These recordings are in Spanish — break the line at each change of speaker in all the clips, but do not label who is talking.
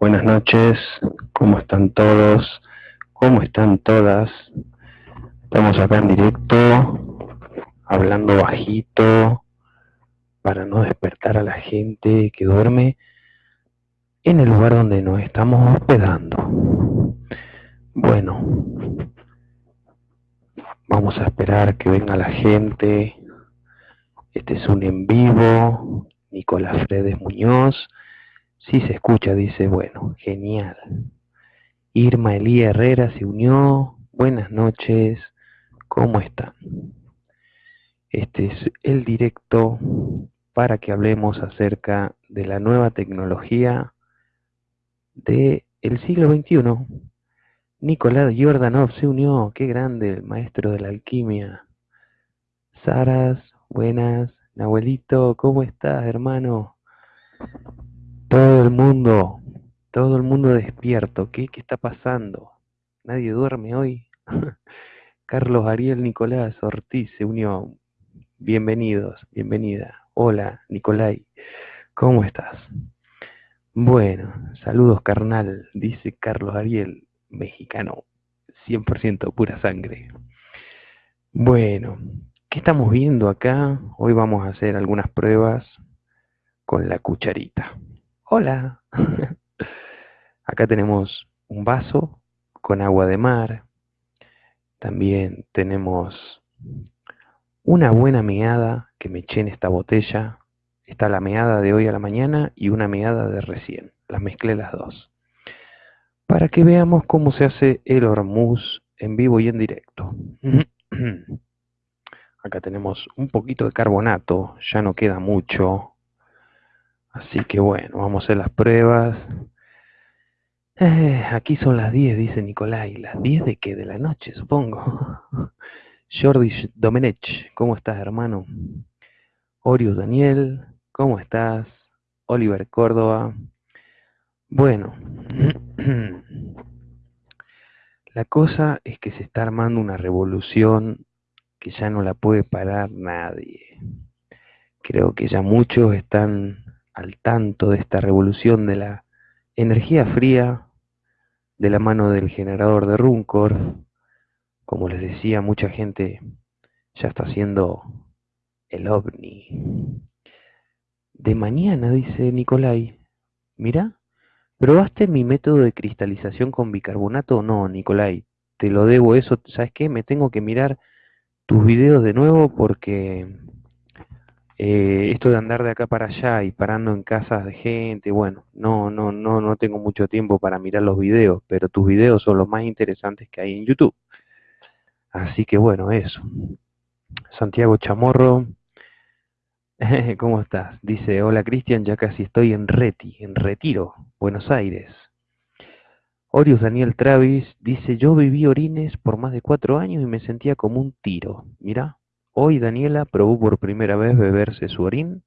Buenas noches, ¿cómo están todos? ¿Cómo están todas? Estamos acá en directo, hablando bajito, para no despertar a la gente que duerme en el lugar donde nos estamos hospedando. Bueno, vamos a esperar que venga la gente. Este es un en vivo. Nicolás Fredes Muñoz. Sí se escucha, dice, bueno, genial. Irma Elía Herrera se unió. Buenas noches. ¿Cómo están? Este es el directo para que hablemos acerca de la nueva tecnología del siglo XXI. Nicolás Jordanov se unió, qué grande, el maestro de la alquimia. Saras, buenas. Nahuelito, ¿cómo estás, hermano? Todo el mundo, todo el mundo despierto. ¿Qué, qué está pasando? ¿Nadie duerme hoy? Carlos Ariel Nicolás Ortiz se unió. Bienvenidos, bienvenida. Hola, Nicolai. ¿Cómo estás? Bueno, saludos carnal, dice Carlos Ariel, mexicano, 100% pura sangre. Bueno, ¿qué estamos viendo acá? Hoy vamos a hacer algunas pruebas con la cucharita. Hola. acá tenemos un vaso con agua de mar. También tenemos una buena meada que me eché en esta botella. Está la meada de hoy a la mañana y una meada de recién. Las mezclé las dos. Para que veamos cómo se hace el hormuz en vivo y en directo. Acá tenemos un poquito de carbonato, ya no queda mucho. Así que bueno, vamos a hacer las pruebas. Eh, aquí son las 10, dice Nicolai. ¿Las 10 de qué? De la noche, supongo. Jordi Domenech, ¿cómo estás, hermano? Orius Daniel, ¿cómo estás? Oliver Córdoba. Bueno, la cosa es que se está armando una revolución que ya no la puede parar nadie. Creo que ya muchos están al tanto de esta revolución de la energía fría de la mano del generador de Runcor, como les decía, mucha gente ya está haciendo el ovni. De mañana, dice Nicolai. Mira, ¿probaste mi método de cristalización con bicarbonato? No, Nicolai, te lo debo eso. ¿Sabes qué? Me tengo que mirar tus videos de nuevo porque eh, esto de andar de acá para allá y parando en casas de gente, bueno, no, no, no, no tengo mucho tiempo para mirar los videos, pero tus videos son los más interesantes que hay en YouTube. Así que bueno, eso. Santiago Chamorro, ¿cómo estás? Dice, hola Cristian, ya casi estoy en Reti, en Retiro, Buenos Aires. Orius Daniel Travis dice, yo viví orines por más de cuatro años y me sentía como un tiro. Mira, hoy Daniela probó por primera vez beberse su orín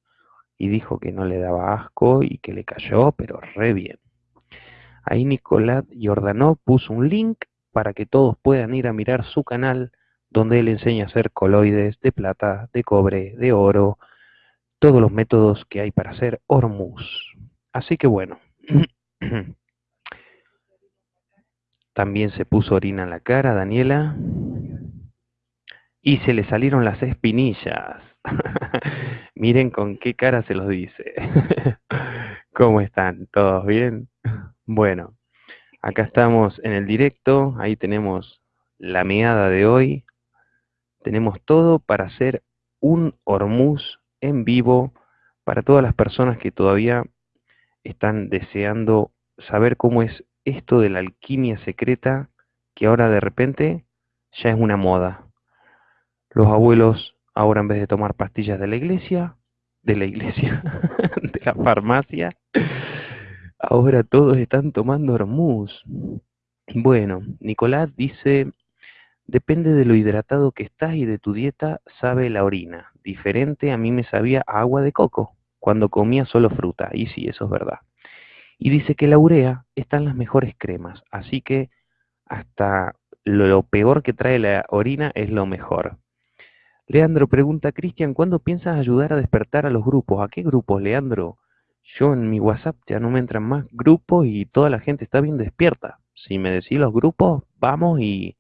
y dijo que no le daba asco y que le cayó, pero re bien. Ahí Nicolás Jordanó puso un link para que todos puedan ir a mirar su canal donde él enseña a hacer coloides de plata, de cobre, de oro, todos los métodos que hay para hacer hormuz. Así que bueno, también se puso orina en la cara, Daniela, y se le salieron las espinillas. Miren con qué cara se los dice. ¿Cómo están? ¿Todos bien? Bueno, Acá estamos en el directo, ahí tenemos la meada de hoy. Tenemos todo para hacer un hormuz en vivo para todas las personas que todavía están deseando saber cómo es esto de la alquimia secreta que ahora de repente ya es una moda. Los abuelos ahora en vez de tomar pastillas de la iglesia, de la iglesia, de la farmacia, Ahora todos están tomando hormuz. Bueno, Nicolás dice, depende de lo hidratado que estás y de tu dieta, sabe la orina. Diferente a mí me sabía agua de coco cuando comía solo fruta. Y sí, eso es verdad. Y dice que la urea está en las mejores cremas, así que hasta lo peor que trae la orina es lo mejor. Leandro pregunta, Cristian, ¿cuándo piensas ayudar a despertar a los grupos? ¿A qué grupos, Leandro? yo en mi WhatsApp ya no me entran más grupos y toda la gente está bien despierta. Si me decís los grupos, vamos y,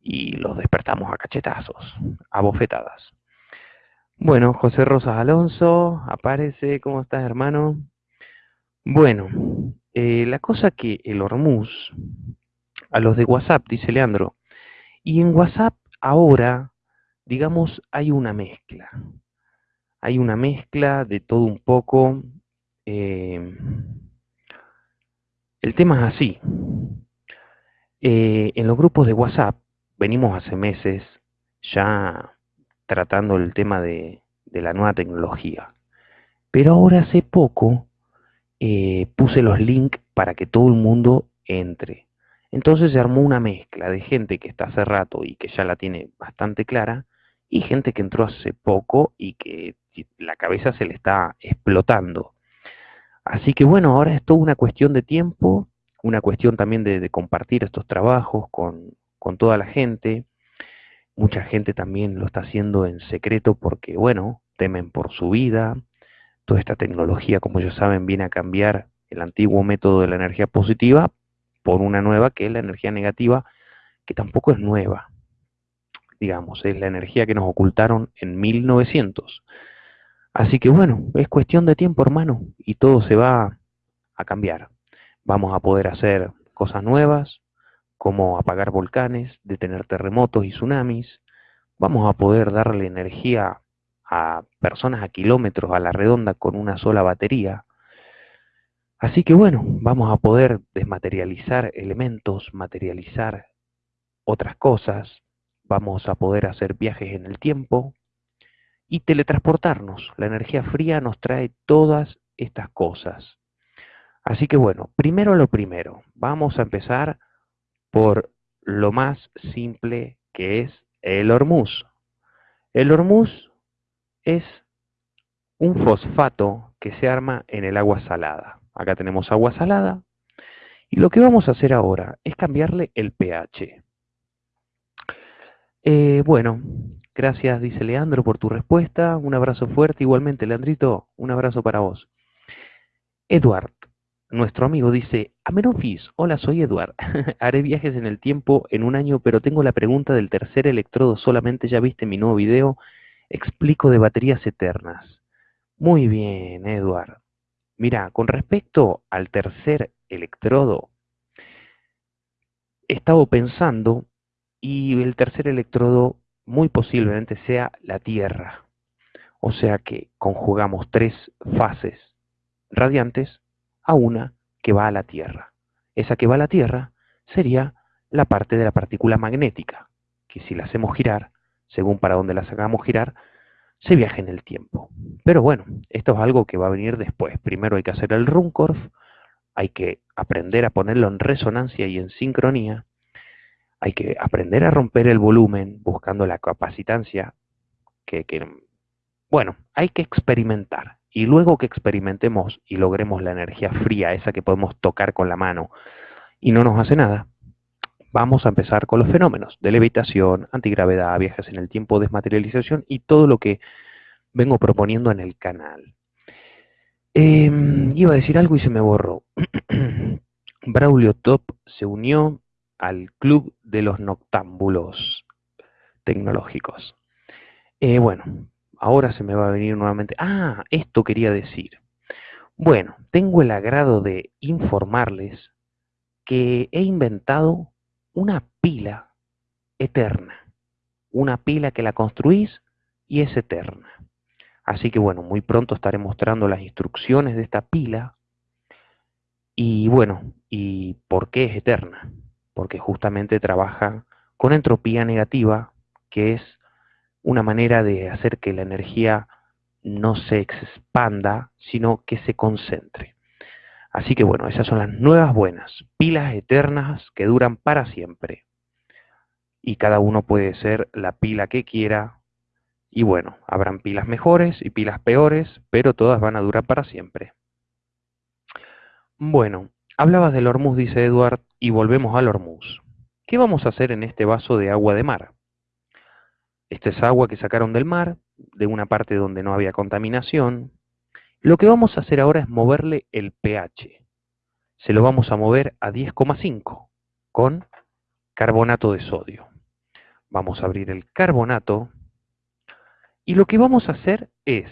y los despertamos a cachetazos, a bofetadas. Bueno, José Rosas Alonso, aparece, ¿cómo estás hermano? Bueno, eh, la cosa que el Hormuz, a los de WhatsApp, dice Leandro, y en WhatsApp ahora, digamos, hay una mezcla. Hay una mezcla de todo un poco. Eh, el tema es así. Eh, en los grupos de WhatsApp venimos hace meses ya tratando el tema de, la nueva tecnología. Pero ahora hace poco eh, puse los links para que todo el mundo entre. Entonces se armó una mezcla de gente que está hace rato y que ya la tiene bastante clara, y gente que entró hace poco y que la cabeza se le está explotando. Así que bueno, ahora es toda una cuestión de tiempo, una cuestión también de, compartir estos trabajos con, con toda la gente. Mucha gente también lo está haciendo en secreto porque, bueno, temen por su vida. Toda esta tecnología, como ya saben, viene a cambiar el antiguo método de la energía positiva por una nueva que es la energía negativa, que tampoco es nueva. Digamos, es la energía que nos ocultaron en 1900. Así que bueno, es cuestión de tiempo, hermano, y todo se va a cambiar. Vamos a poder hacer cosas nuevas, como apagar volcanes, detener terremotos y tsunamis. Vamos a poder darle energía a personas a kilómetros a la redonda con una sola batería. Así que bueno, vamos a poder desmaterializar elementos, materializar otras cosas, vamos a poder hacer viajes en el tiempo y teletransportarnos. La energía fría nos trae todas estas cosas. Así que bueno, primero lo primero, vamos a empezar por lo más simple que es el hormuz. El hormuz es un fosfato que se arma en el agua salada. Acá tenemos agua salada y lo que vamos a hacer ahora es cambiarle el pH. Eh, bueno, gracias, dice Leandro, por tu respuesta. Un abrazo fuerte. Igualmente, Leandrito, un abrazo para vos. Eduard, nuestro amigo dice, Amenofis, hola, soy Eduard. Haré viajes en el tiempo en un año, pero tengo la pregunta del tercer electrodo solamente. Ya viste mi nuevo video. Explico de baterías eternas. Muy bien, Eduard. Mira, con respecto al tercer electrodo, he estado pensando y el tercer electrodo muy posiblemente sea la Tierra. O sea que conjugamos tres fases radiantes a una que va a la Tierra. Esa que va a la Tierra sería la parte de la partícula magnética, que si la hacemos girar, según para dónde la hagamos girar, se viaja en el tiempo. Pero bueno, esto es algo que va a venir después. Primero hay que hacer el Runcorf, hay que aprender a ponerlo en resonancia y en sincronía, hay que aprender a romper el volumen buscando la capacitancia, que, bueno, hay que experimentar. Y luego que experimentemos y logremos la energía fría, esa que podemos tocar con la mano, y no nos hace nada, vamos a empezar con los fenómenos de levitación, antigravedad, viajes en el tiempo, desmaterialización y todo lo que vengo proponiendo en el canal. Em, iba a decir algo y se me borró. Braulio Top se unió al club de los noctámbulos tecnológicos. Eh, bueno, ahora se me va a venir nuevamente. Ah, esto quería decir. Bueno, tengo el agrado de informarles que he inventado una pila eterna. Una pila que la construís y es eterna. Así que bueno, muy pronto estaré mostrando las instrucciones de esta pila. Y bueno, ¿y por qué es eterna? Porque justamente trabaja con entropía negativa, que es una manera de hacer que la energía no se expanda, sino que se concentre. Así que bueno, esas son las nuevas buenas, pilas eternas que duran para siempre. Y cada uno puede ser la pila que quiera. Y bueno, habrán pilas mejores y pilas peores, pero todas van a durar para siempre. Bueno, hablabas del Hormuz, dice Edward, y volvemos al Hormuz. ¿Qué vamos a hacer en este vaso de agua de mar? Esta es agua que sacaron del mar, de una parte donde no había contaminación, Lo que vamos a hacer ahora es moverle el pH. Se lo vamos a mover a 10,5 con carbonato de sodio. Vamos a abrir el carbonato y lo que vamos a hacer es,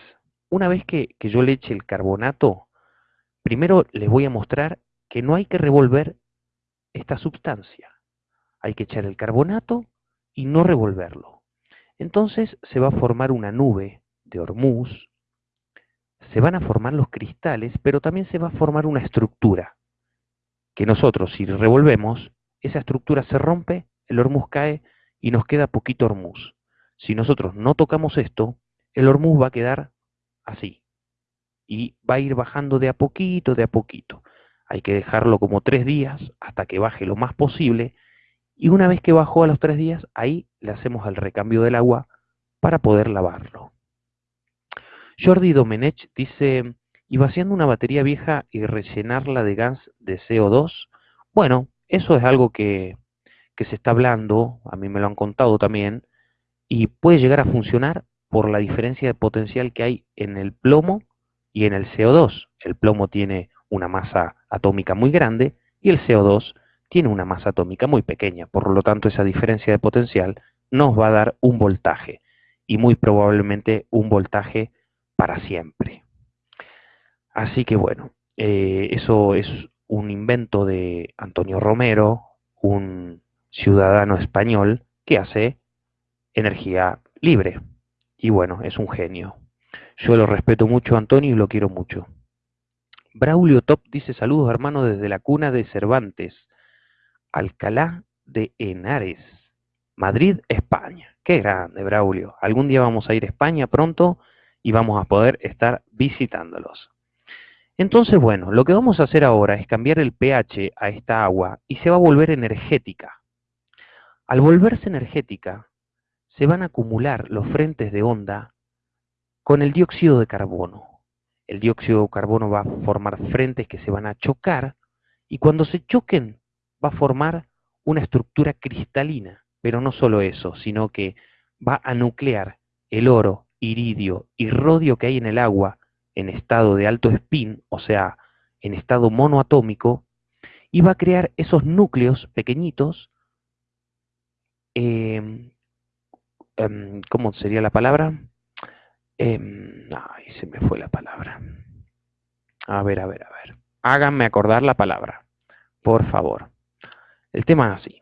una vez que, que yo le eche el carbonato, primero les voy a mostrar que no hay que revolver esta sustancia. Hay que echar el carbonato y no revolverlo. Entonces se va a formar una nube de hormuz, se van a formar los cristales, pero también se va a formar una estructura, que nosotros si revolvemos, esa estructura se rompe, el hormuz cae y nos queda poquito hormuz. Si nosotros no tocamos esto, el hormuz va a quedar así, y va a ir bajando de a poquito, de a poquito. Hay que dejarlo como tres días hasta que baje lo más posible y una vez que bajó a los tres días, ahí le hacemos el recambio del agua para poder lavarlo. Jordi Domenech dice, ¿y vaciando una batería vieja y rellenarla de gas de CO2? Bueno, eso es algo que, que se está hablando, a mí me lo han contado también, y puede llegar a funcionar por la diferencia de potencial que hay en el plomo y en el CO2. El plomo tiene una masa atómica muy grande y el CO2 tiene una masa atómica muy pequeña, por lo tanto esa diferencia de potencial nos va a dar un voltaje y muy probablemente un voltaje para siempre. Así que bueno, eh, eso es un invento de Antonio Romero, un ciudadano español que hace energía libre. Y bueno, es un genio. Yo lo respeto mucho, Antonio, y lo quiero mucho. Braulio Top dice saludos hermano desde la cuna de Cervantes, Alcalá de Henares, Madrid, España. Qué grande, Braulio. Algún día vamos a ir a España pronto y vamos a poder estar visitándolos. Entonces, bueno, lo que vamos a hacer ahora es cambiar el pH a esta agua y se va a volver energética. Al volverse energética, se van a acumular los frentes de onda con el dióxido de carbono el dióxido de carbono va a formar frentes que se van a chocar y cuando se choquen va a formar una estructura cristalina, pero no solo eso, sino que va a nuclear el oro, iridio y rodio que hay en el agua en estado de alto spin, o sea, en estado monoatómico, y va a crear esos núcleos pequeñitos, em, ¿cómo sería la palabra? Eh, ay, se me fue la palabra. A ver, a ver, a ver. Háganme acordar la palabra, por favor. El tema es así.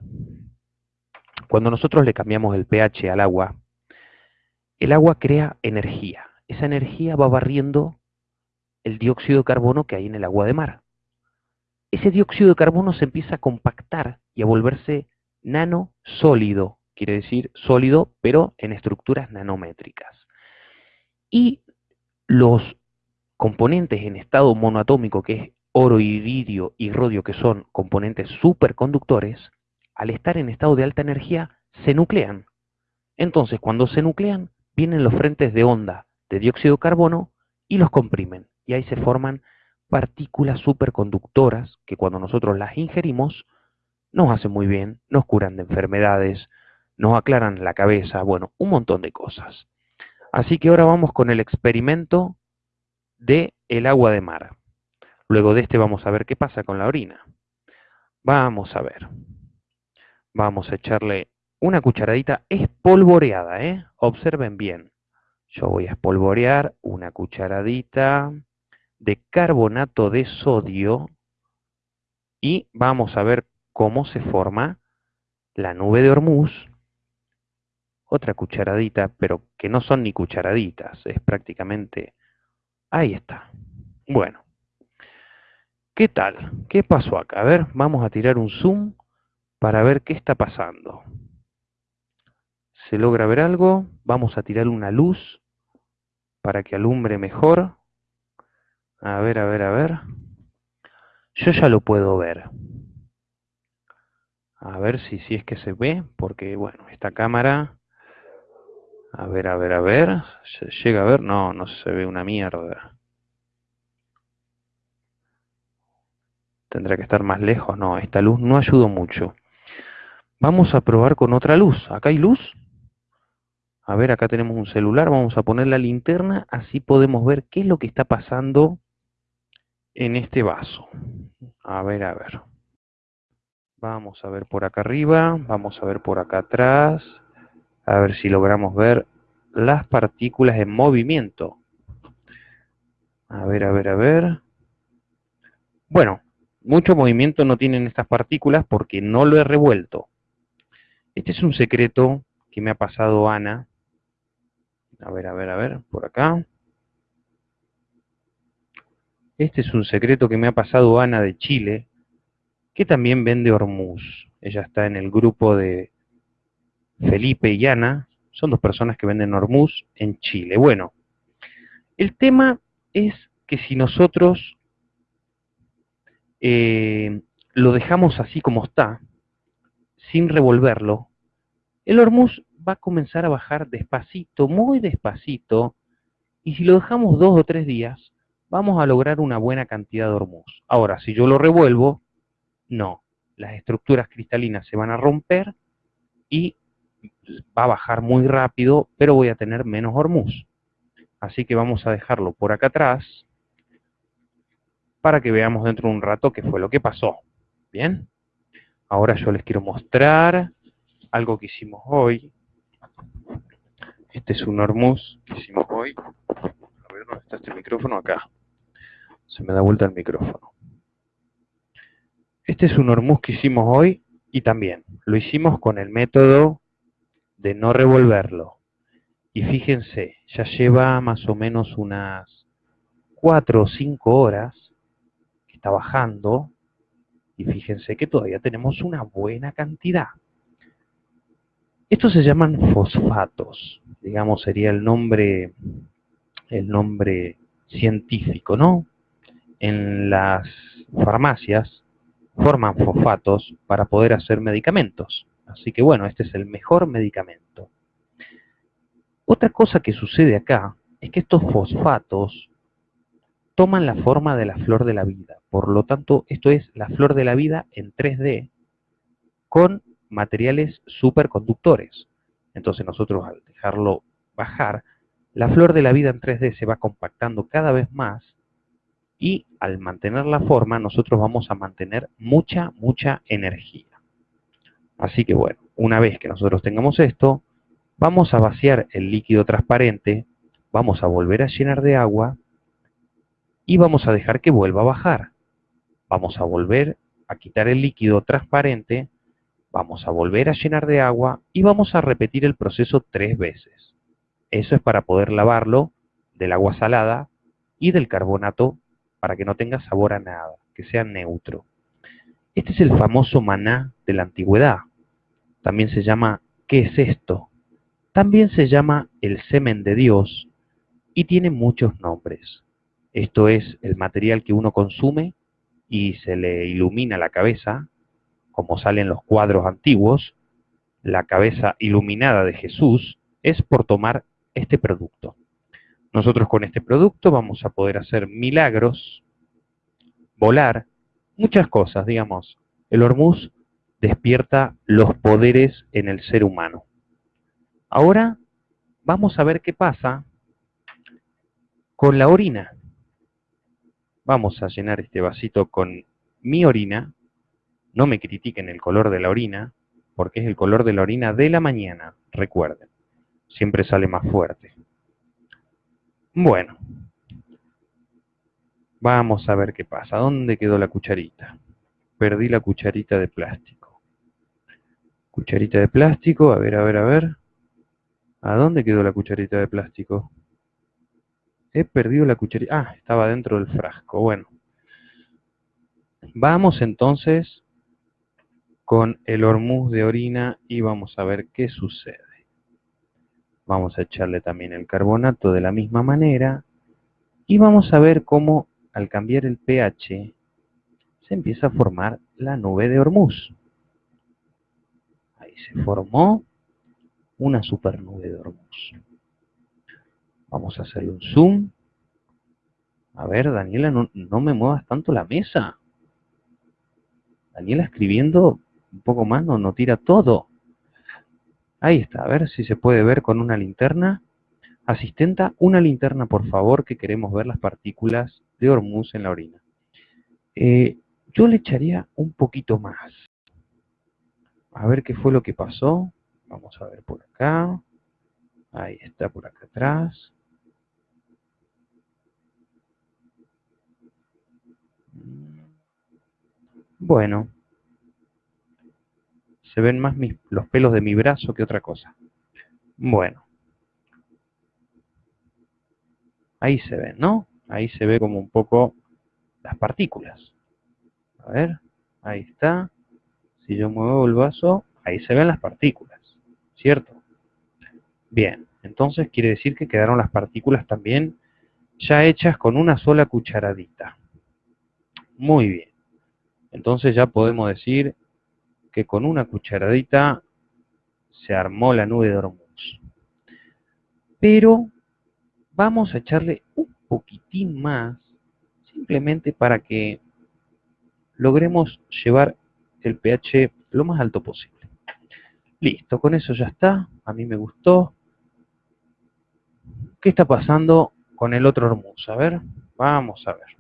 Cuando nosotros le cambiamos el pH al agua, el agua crea energía. Esa energía va barriendo el dióxido de carbono que hay en el agua de mar. Ese dióxido de carbono se empieza a compactar y a volverse nano sólido, quiere decir sólido, pero en estructuras nanométricas. Y los componentes en estado monoatómico, que es oro, iridio y rodio, que son componentes superconductores, al estar en estado de alta energía, se nuclean. Entonces, cuando se nuclean, vienen los frentes de onda de dióxido de carbono y los comprimen. Y ahí se forman partículas superconductoras que cuando nosotros las ingerimos, nos hacen muy bien, nos curan de enfermedades, nos aclaran la cabeza, bueno, un montón de cosas. Así que ahora vamos con el experimento de el agua de mar. Luego de este vamos a ver qué pasa con la orina. Vamos a ver. Vamos a echarle una cucharadita espolvoreada, ¿eh? Observen bien. Yo voy a espolvorear una cucharadita de carbonato de sodio y vamos a ver cómo se forma la nube de Hormuz otra cucharadita, pero que no son ni cucharaditas, es prácticamente... Ahí está. Bueno. ¿Qué tal? ¿Qué pasó acá? A ver, vamos a tirar un zoom para ver qué está pasando. ¿Se logra ver algo? Vamos a tirar una luz para que alumbre mejor. A ver, a ver, a ver. Yo ya lo puedo ver. A ver si, si es que se ve, porque bueno, esta cámara a ver, a ver, a ver. ¿Se llega a ver? No, no se ve una mierda. Tendrá que estar más lejos. No, esta luz no ayudó mucho. Vamos a probar con otra luz. ¿Acá hay luz? A ver, acá tenemos un celular, vamos a poner la linterna, así podemos ver qué es lo que está pasando en este vaso. A ver, a ver. Vamos a ver por acá arriba, vamos a ver por acá atrás, a ver si logramos ver las partículas en movimiento. A ver, a ver, a ver. Bueno, mucho movimiento no tienen estas partículas porque no lo he revuelto. Este es un secreto que me ha pasado Ana. A ver, a ver, a ver, por acá. Este es un secreto que me ha pasado Ana de Chile, que también vende Hormuz. Ella está en el grupo de Felipe y Ana. Son dos personas que venden Hormuz en Chile. Bueno, el tema es que si nosotros eh, lo dejamos así como está, sin revolverlo, el hormuz va a comenzar a bajar despacito, muy despacito, y si lo dejamos dos o tres días, vamos a lograr una buena cantidad de hormuz. Ahora, si yo lo revuelvo, no, las estructuras cristalinas se van a romper y va a bajar muy rápido, pero voy a tener menos hormuz. Así que vamos a dejarlo por acá atrás, para que veamos dentro de un rato qué fue lo que pasó. ¿Bien? Ahora yo les quiero mostrar algo que hicimos hoy. Este es un hormuz que hicimos hoy. A ver, ¿dónde está este micrófono? Acá. Se me da vuelta el micrófono. Este es un hormuz que hicimos hoy y también lo hicimos con el método de no revolverlo. Y fíjense, ya lleva más o menos unas 4 o 5 horas está bajando y fíjense que todavía tenemos una buena cantidad. Estos se llaman fosfatos, digamos sería el nombre, el nombre científico, ¿no? En las farmacias forman fosfatos para poder hacer medicamentos. Así que bueno, este es el mejor medicamento. Otra cosa que sucede acá es que estos fosfatos toman la forma de la flor de la vida. Por lo tanto, esto es la flor de la vida en 3D con materiales superconductores. Entonces nosotros al dejarlo bajar, la flor de la vida en 3D se va compactando cada vez más y al mantener la forma nosotros vamos a mantener mucha, mucha energía. Así que bueno, una vez que nosotros tengamos esto, vamos a vaciar el líquido transparente, vamos a volver a llenar de agua y vamos a dejar que vuelva a bajar. Vamos a volver a quitar el líquido transparente, vamos a volver a llenar de agua y vamos a repetir el proceso tres veces. Eso es para poder lavarlo del agua salada y del carbonato para que no tenga sabor a nada, que sea neutro. Este es el famoso maná de la antigüedad. También se llama ¿qué es esto? También se llama el semen de Dios y tiene muchos nombres. Esto es el material que uno consume y se le ilumina la cabeza, como salen los cuadros antiguos, la cabeza iluminada de Jesús, es por tomar este producto. Nosotros con este producto vamos a poder hacer milagros, volar, muchas cosas, digamos. El hormuz despierta los poderes en el ser humano. Ahora vamos a ver qué pasa con la orina. Vamos a llenar este vasito con mi orina. No me critiquen el color de la orina, porque es el color de la orina de la mañana, recuerden. Siempre sale más fuerte. Bueno, vamos a ver qué pasa. ¿Dónde quedó la cucharita? Perdí la cucharita de plástico. Cucharita de plástico, a ver, a ver, a ver. ¿A dónde quedó la cucharita de plástico? He perdido la cucharita. Ah, estaba dentro del frasco. Bueno. Vamos entonces con el hormuz de orina y vamos a ver qué sucede. Vamos a echarle también el carbonato de la misma manera y vamos a ver cómo al cambiar el pH se empieza a formar la nube de hormuz. Se formó una supernube de hormuz. Vamos a hacerle un zoom. A ver, Daniela, no, me muevas tanto la mesa. Daniela escribiendo un poco más no, no tira todo. Ahí está, a ver si se puede ver con una linterna. Asistenta, una linterna por favor, que queremos ver las partículas de Hormuz en la orina. Eh, yo le echaría un poquito más. A ver qué fue lo que pasó. Vamos a ver por acá. Ahí está por acá atrás. Bueno, se ven más los pelos de mi brazo que otra cosa. Bueno. Ahí se ven, ¿no? Ahí se ve como un poco las partículas. A ver, ahí está. Si yo muevo el vaso, ahí se ven las partículas, ¿cierto? Bien, entonces quiere decir que quedaron las partículas también ya hechas con una sola cucharadita. Muy bien. Entonces ya podemos decir que con una cucharadita se armó la nube de Hormuz. Pero vamos a echarle un poquitín más, simplemente para que logremos llevar el pH lo más alto posible. Listo, con eso ya está. A mí me gustó. ¿Qué está pasando con el otro Hormuz? A ver, vamos a ver.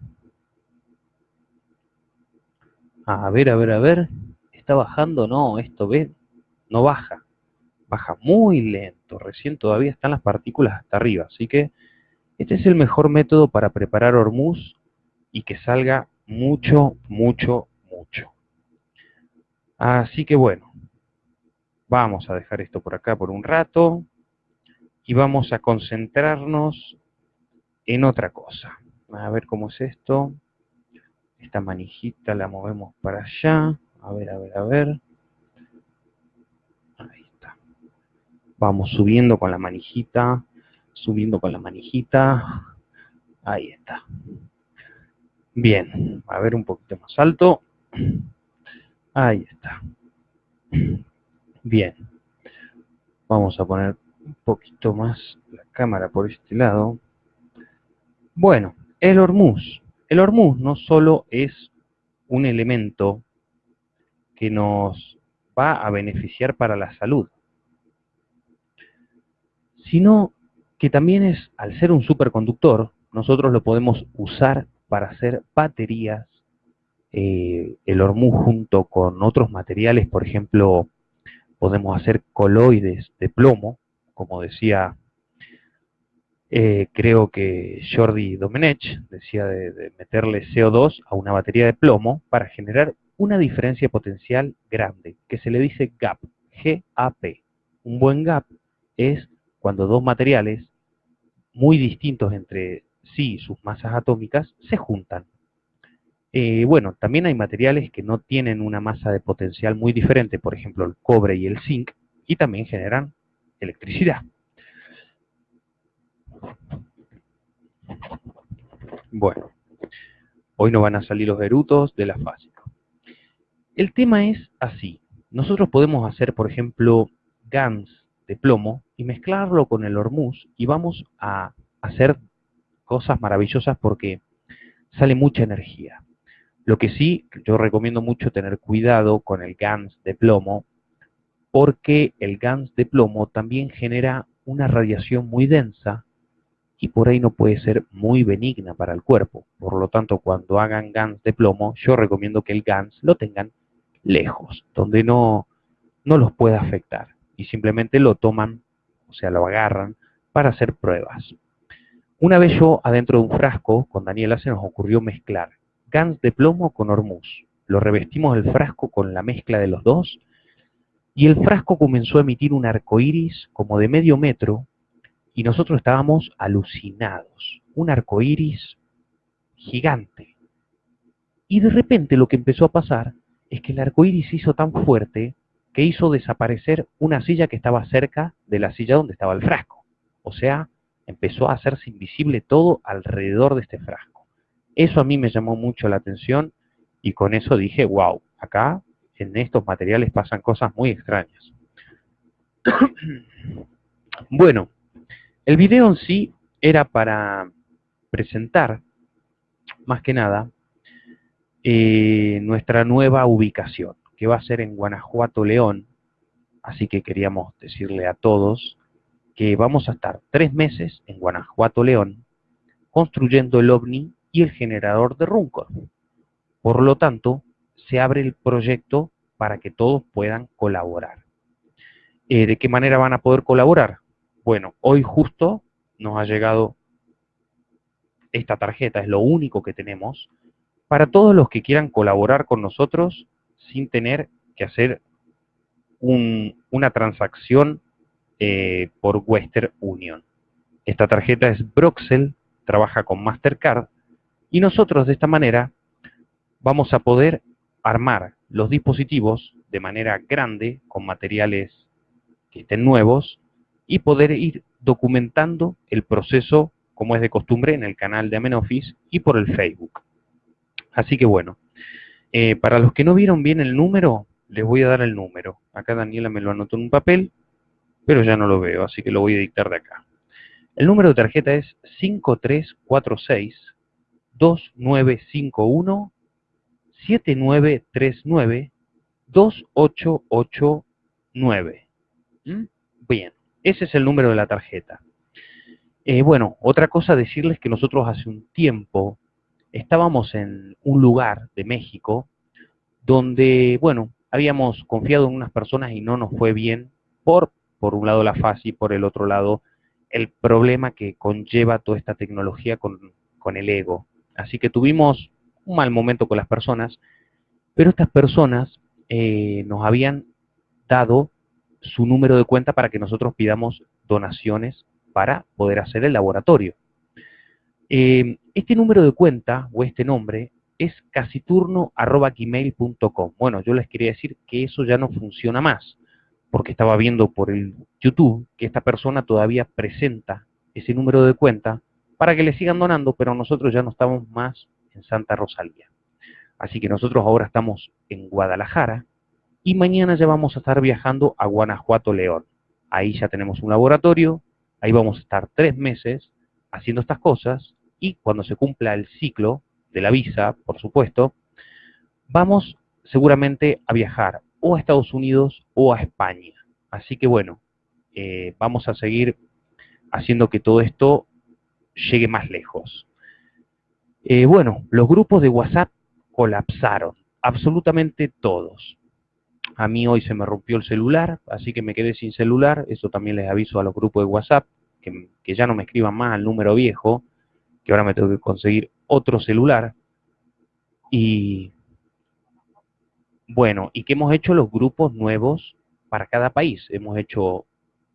A ver, a ver, a ver. ¿Está bajando? No, esto ve, no baja. Baja muy lento. Recién todavía están las partículas hasta arriba. Así que este es el mejor método para preparar hormuz y que salga mucho, mucho, mucho. Así que bueno, vamos a dejar esto por acá por un rato y vamos a concentrarnos en otra cosa. A ver cómo es esto. Esta manijita la movemos para allá. A ver, a ver, a ver. Ahí está. Vamos subiendo con la manijita, subiendo con la manijita. Ahí está. Bien, a ver un poquito más alto. Ahí está. Bien. Vamos a poner un poquito más la cámara por este lado. Bueno, el hormuz. El hormuz no solo es un elemento que nos va a beneficiar para la salud, sino que también es, al ser un superconductor, nosotros lo podemos usar para hacer baterías, eh, el hormuz junto con otros materiales, por ejemplo, podemos hacer coloides de plomo, como decía eh, creo que Jordi Domenech decía de, meterle CO2 a una batería de plomo para generar una diferencia potencial grande, que se le dice gap, G-A-P. Un buen gap es cuando dos materiales muy distintos entre sí, sus masas atómicas, se juntan. Eh, bueno, también hay materiales que no tienen una masa de potencial muy diferente, por ejemplo el cobre y el zinc, y también generan electricidad. Bueno, hoy no van a salir los erutos de la fásica. El tema es así. Nosotros podemos hacer, por ejemplo, GANs de plomo y mezclarlo con el hormuz y vamos a hacer cosas maravillosas porque sale mucha energía. Lo que sí, yo recomiendo mucho tener cuidado con el GANS de plomo porque el GANS de plomo también genera una radiación muy densa y por ahí no puede ser muy benigna para el cuerpo. Por lo tanto, cuando hagan GANs de plomo, yo recomiendo que el GANS lo tengan lejos, donde no, no los pueda afectar. Y simplemente lo toman, o sea, lo agarran para hacer pruebas. Una vez yo, adentro de un frasco, con Daniela se nos ocurrió mezclar GANs de plomo con hormuz. Lo revestimos el frasco con la mezcla de los dos y el frasco comenzó a emitir un arco iris como de medio metro y nosotros estábamos alucinados. Un arco iris gigante. Y de repente lo que empezó a pasar es que el arco iris hizo tan fuerte que hizo desaparecer una silla que estaba cerca de la silla donde estaba el frasco. O sea, empezó a hacerse invisible todo alrededor de este frasco. Eso a mí me llamó mucho la atención y con eso dije, wow, acá en estos materiales pasan cosas muy extrañas. bueno, el video en sí era para presentar, más que nada, eh, nuestra nueva ubicación, que va a ser en Guanajuato, León, Así que queríamos decirle a todos que vamos a estar tres meses en Guanajuato, León, construyendo el OVNI y el generador de Runcor. Por lo tanto, se abre el proyecto para que todos puedan colaborar. Eh, ¿De qué manera van a poder colaborar? Bueno, hoy justo nos ha llegado esta tarjeta, es lo único que tenemos, para todos los que quieran colaborar con nosotros sin tener que hacer una transacción eh, por Western Union. Esta tarjeta es Broxel, trabaja con Mastercard, y nosotros de esta manera vamos a poder armar los dispositivos de manera grande, con materiales que estén nuevos, y poder ir documentando el proceso como es de costumbre en el canal de Amenoffice y por el Facebook. Así que bueno, eh, para los que no vieron bien el número, les voy a dar el número. Acá Daniela me lo anotó en un papel, pero ya no lo veo, así que lo voy a dictar de acá. El número de tarjeta es 5346 2951 7939 2889. Bien, ese es el número de la tarjeta. Eh, bueno, otra cosa decirles que nosotros hace un tiempo estábamos en un lugar de México donde, bueno, habíamos confiado en unas personas y no nos fue bien por, por un lado la fase y por el otro lado el problema que conlleva toda esta tecnología con, con el ego. Así que tuvimos un mal momento con las personas, pero estas personas eh, nos habían dado su número de cuenta para que nosotros pidamos donaciones para poder hacer el laboratorio. Eh, este número de cuenta o este nombre es casiturno.gmail.com. Bueno, yo les quería decir que eso ya no funciona más, porque estaba viendo por el YouTube que esta persona todavía presenta ese número de cuenta para que le sigan donando, pero nosotros ya no estamos más en Santa Rosalía. Así que nosotros ahora estamos en Guadalajara y mañana ya vamos a estar viajando a Guanajuato, León. Ahí ya tenemos un laboratorio, ahí vamos a estar tres meses haciendo estas cosas y cuando se cumpla el ciclo de la visa, por supuesto, vamos seguramente a viajar o a Estados Unidos o a España. Así que bueno, eh, vamos a seguir haciendo que todo esto llegue más lejos. Eh, bueno, los grupos de WhatsApp colapsaron, absolutamente todos. A mí hoy se me rompió el celular, así que me quedé sin celular. Eso también les aviso a los grupos de WhatsApp, que, que ya no me escriban más al número viejo, que ahora me tengo que conseguir otro celular. Y bueno, y que hemos hecho los grupos nuevos para cada país. Hemos hecho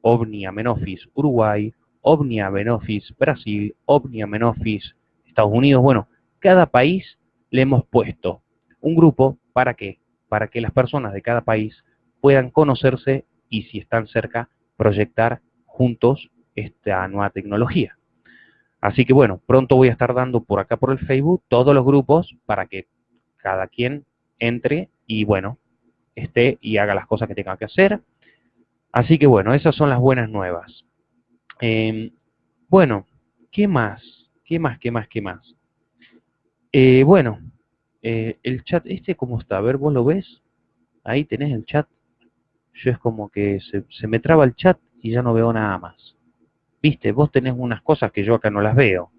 OVNI Amenofis Uruguay, OVNI Amenofis Brasil, OVNI Amenofis Estados Unidos. Bueno, cada país le hemos puesto un grupo para qué? Para que las personas de cada país puedan conocerse y si están cerca, proyectar juntos esta nueva tecnología. Así que bueno, pronto voy a estar dando por acá por el Facebook todos los grupos para que cada quien entre y bueno, esté y haga las cosas que tenga que hacer. Así que bueno, esas son las buenas nuevas. Em, bueno, ¿qué más? ¿Qué más? ¿Qué más? ¿Qué más? Eh, bueno, eh, el chat este, ¿cómo está? A ver, ¿vos lo ves? Ahí tenés el chat. Yo es como que se, me traba el chat y ya no veo nada más. Viste, vos tenés unas cosas que yo acá no las veo.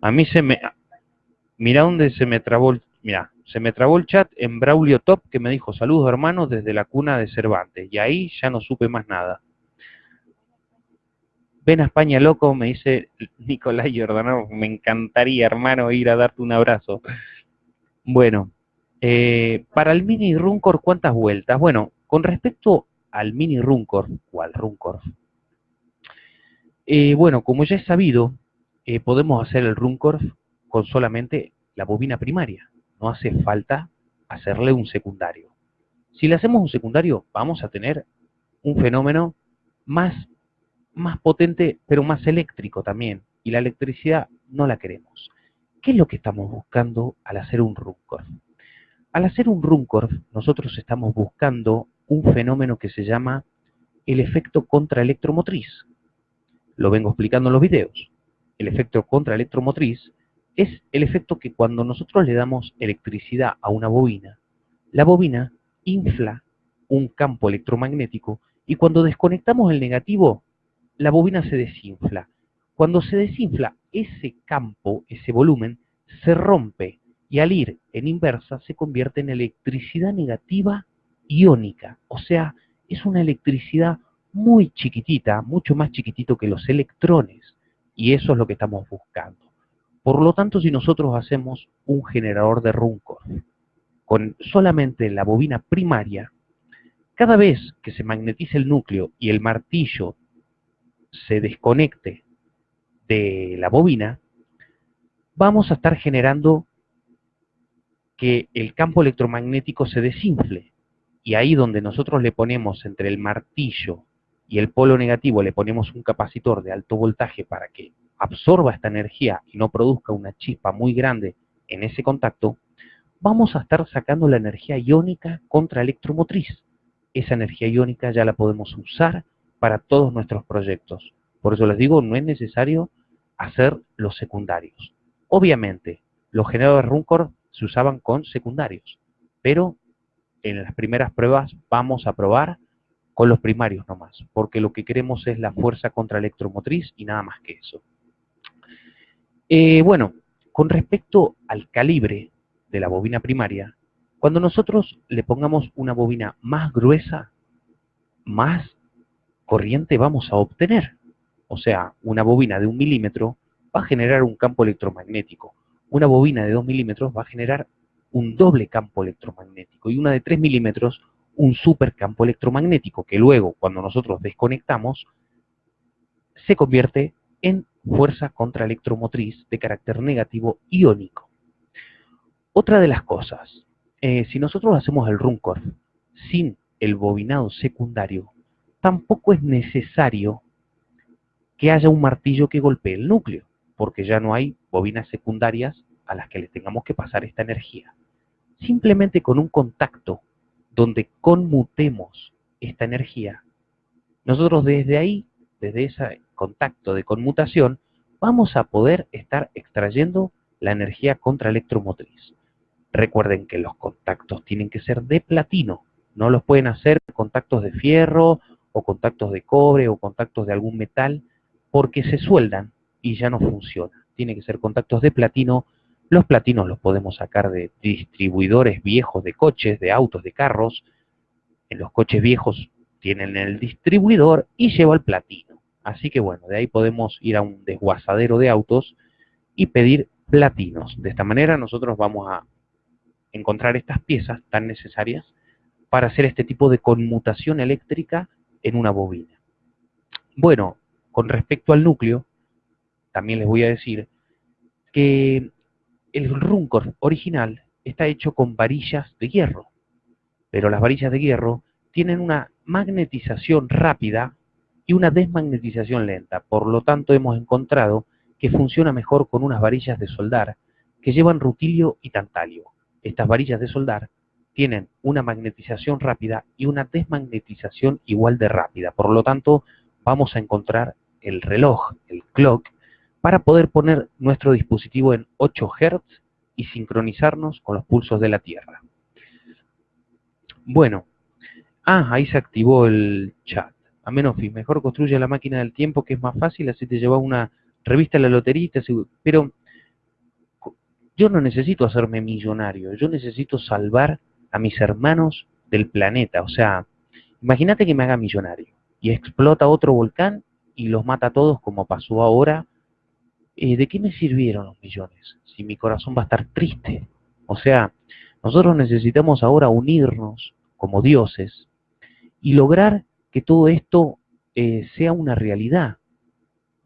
A mí se me... Mira dónde se me trabó el... Se me trabó el chat en Braulio Top que me dijo saludos hermanos desde la cuna de Cervantes. Y ahí ya no supe más nada. Ven a España loco, me dice Nicolás Giordano. Me encantaría, hermano, ir a darte un abrazo. Bueno, eh, para el mini Runcor, ¿cuántas vueltas? Bueno, con respecto al mini Runcor, o al Runcor, eh, bueno, como ya es sabido, eh, podemos hacer el Runcorf con solamente la bobina primaria. No hace falta hacerle un secundario. Si le hacemos un secundario, vamos a tener un fenómeno más, más potente, pero más eléctrico también. Y la electricidad no la queremos. ¿Qué es lo que estamos buscando al hacer un Runcorf? Al hacer un Runcorf, nosotros estamos buscando un fenómeno que se llama el efecto contraelectromotriz lo vengo explicando en los videos. El efecto contraelectromotriz es el efecto que cuando nosotros le damos electricidad a una bobina, la bobina infla un campo electromagnético Y cuando desconectamos el negativo, la bobina se desinfla. Cuando se desinfla, ese campo, ese volumen, se rompe y al ir en inversa se convierte en electricidad negativa iónica. O sea, es una electricidad muy chiquitita, mucho más chiquitito que los electrones. Y eso es lo que estamos buscando. Por lo tanto, si nosotros hacemos un generador de Runcorf con solamente la bobina primaria, cada vez que se magnetice el núcleo y el martillo se desconecte de la bobina, vamos a estar generando que el campo electromagnético se desinfle. Y ahí donde nosotros le ponemos entre el martillo y el polo negativo, le ponemos un capacitor de alto voltaje para que absorba esta energía y no produzca una chispa muy grande en ese contacto, vamos a estar sacando la energía iónica contra electromotriz. Esa energía iónica ya la podemos usar para todos nuestros proyectos. Por eso les digo, no es necesario hacer los secundarios. Obviamente, los generadores Runcor se usaban con secundarios, pero en las primeras pruebas vamos a probar con los primarios nomás, porque lo que queremos es la fuerza contra electromotriz y nada más que eso. Eh, bueno, con respecto al calibre de la bobina primaria, cuando nosotros le pongamos una bobina más gruesa, más corriente vamos a obtener. O sea, una bobina de un milímetro va a generar un campo electromagnético una bobina de 2 milímetros va a generar un doble campo electromagnético y una de 3 milímetros un supercampo electromagnético que luego cuando nosotros desconectamos se convierte en fuerza contraelectromotriz de carácter negativo iónico. Otra de las cosas, eh, si nosotros hacemos el Runcorf sin el bobinado secundario, tampoco es necesario que haya un martillo que golpee el núcleo porque ya no hay bobinas secundarias a las que le tengamos que pasar esta energía. Simplemente con un contacto donde conmutemos esta energía, nosotros desde ahí, desde ese contacto de conmutación, vamos a poder estar extrayendo la energía contraelectromotriz. Recuerden que los contactos tienen que ser de platino, no los pueden hacer contactos de fierro o contactos de cobre o contactos de algún metal porque se sueldan y ya no funciona. Tiene que ser contactos de platino. Los platinos los podemos sacar de distribuidores viejos de coches, de autos, de carros. En los coches viejos tienen el distribuidor y lleva el platino. Así que bueno, de ahí podemos ir a un desguazadero de autos y pedir platinos. De esta manera nosotros vamos a encontrar estas piezas tan necesarias para hacer este tipo de conmutación eléctrica en una bobina. Bueno, con respecto al núcleo, también les voy a decir que el Runcor original está hecho con varillas de hierro, pero las varillas de hierro tienen una magnetización rápida y una desmagnetización lenta. Por lo tanto, hemos encontrado que funciona mejor con unas varillas de soldar que llevan rutilio y tantalio. Estas varillas de soldar tienen una magnetización rápida y una desmagnetización igual de rápida. Por lo tanto, vamos a encontrar el reloj, el clock, para poder poner nuestro dispositivo en 8 Hz y sincronizarnos con los pulsos de la Tierra. Bueno, ah, ahí se activó el chat. A menos mejor construye la máquina del tiempo que es más fácil, así te lleva una revista a la lotería, pero yo no necesito hacerme millonario, yo necesito salvar a mis hermanos del planeta. O sea, imagínate que me haga millonario y explota otro volcán y los mata a todos como pasó ahora eh, ¿de qué me sirvieron los millones si mi corazón va a estar triste? O sea, nosotros necesitamos ahora unirnos como dioses y lograr que todo esto eh, sea una realidad.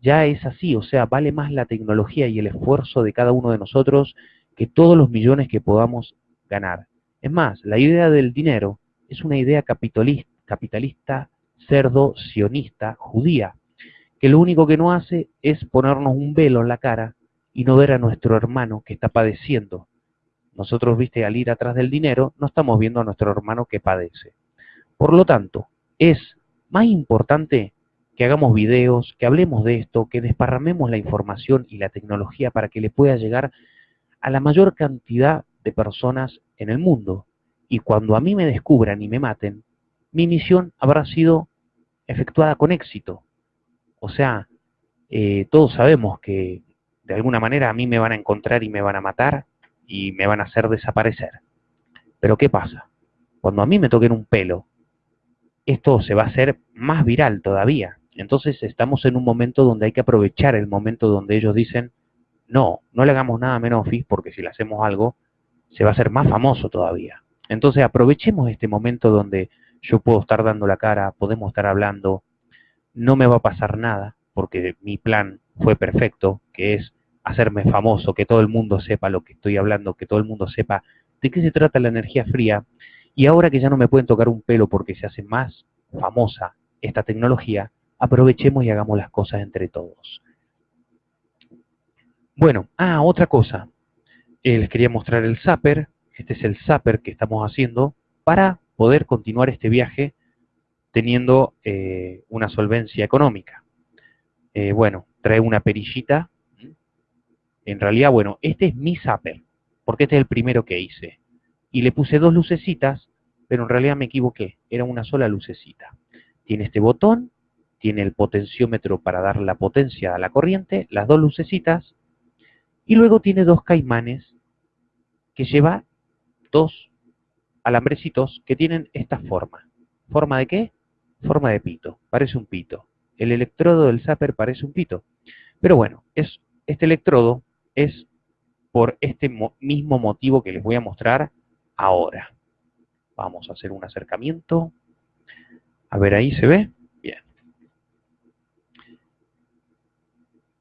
Ya es así, o sea, vale más la tecnología y el esfuerzo de cada uno de nosotros que todos los millones que podamos ganar. Es más, la idea del dinero es una idea capitalista, capitalista cerdo, sionista, judía que lo único que no hace es ponernos un velo en la cara y no ver a nuestro hermano que está padeciendo. Nosotros, viste, al ir atrás del dinero, no estamos viendo a nuestro hermano que padece. Por lo tanto, es más importante que hagamos videos, que hablemos de esto, que desparramemos la información y la tecnología para que le pueda llegar a la mayor cantidad de personas en el mundo. Y cuando a mí me descubran y me maten, mi misión habrá sido efectuada con éxito. O sea, eh, todos sabemos que de alguna manera a mí me van a encontrar y me van a matar y me van a hacer desaparecer. Pero ¿qué pasa? Cuando a mí me toquen un pelo, esto se va a hacer más viral todavía. Entonces estamos en un momento donde hay que aprovechar el momento donde ellos dicen, no, no le hagamos nada a Menofis porque si le hacemos algo, se va a hacer más famoso todavía. Entonces aprovechemos este momento donde yo puedo estar dando la cara, podemos estar hablando, no me va a pasar nada porque mi plan fue perfecto, que es hacerme famoso, que todo el mundo sepa lo que estoy hablando, que todo el mundo sepa de qué se trata la energía fría. Y ahora que ya no me pueden tocar un pelo porque se hace más famosa esta tecnología, aprovechemos y hagamos las cosas entre todos. Bueno, ah, otra cosa. Eh, les quería mostrar el zapper. Este es el zapper que estamos haciendo para poder continuar este viaje teniendo eh, una solvencia económica. Eh, bueno, trae una perillita. En realidad, bueno, este es mi zapper, porque este es el primero que hice. Y le puse dos lucecitas, pero en realidad me equivoqué, era una sola lucecita. Tiene este botón, tiene el potenciómetro para dar la potencia a la corriente, las dos lucecitas, y luego tiene dos caimanes que lleva dos alambrecitos que tienen esta forma. ¿Forma de qué? Forma de pito, parece un pito. El electrodo del zapper parece un pito. Pero bueno, es, este electrodo es por este mismo motivo que les voy a mostrar ahora. Vamos a hacer un acercamiento. A ver, ahí se ve. Bien.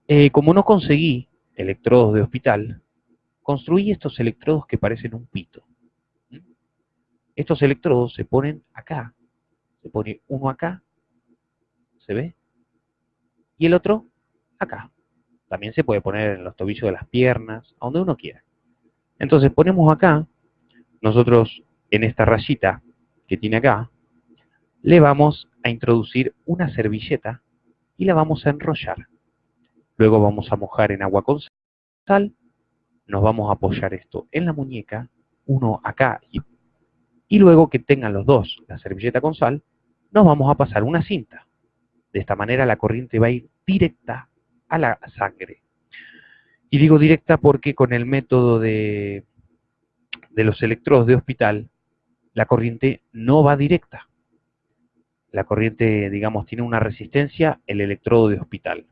Eh, como no conseguí electrodos de hospital, construí estos electrodos que parecen un pito. Estos electrodos se ponen acá, se pone uno acá, ¿se ve? Y el otro acá. También se puede poner en los tobillos de las piernas, a donde uno quiera. Entonces ponemos acá, nosotros en esta rayita que tiene acá, le vamos a introducir una servilleta y la vamos a enrollar. Luego vamos a mojar en agua con sal. Nos vamos a apoyar esto en la muñeca, uno acá y, y luego que tengan los dos la servilleta con sal, nos vamos a pasar una cinta. De esta manera la corriente va a ir directa a la sangre. Y digo directa porque con el método de, de los electrodos de hospital, la corriente no va directa. La corriente, digamos, tiene una resistencia, el electrodo de hospital.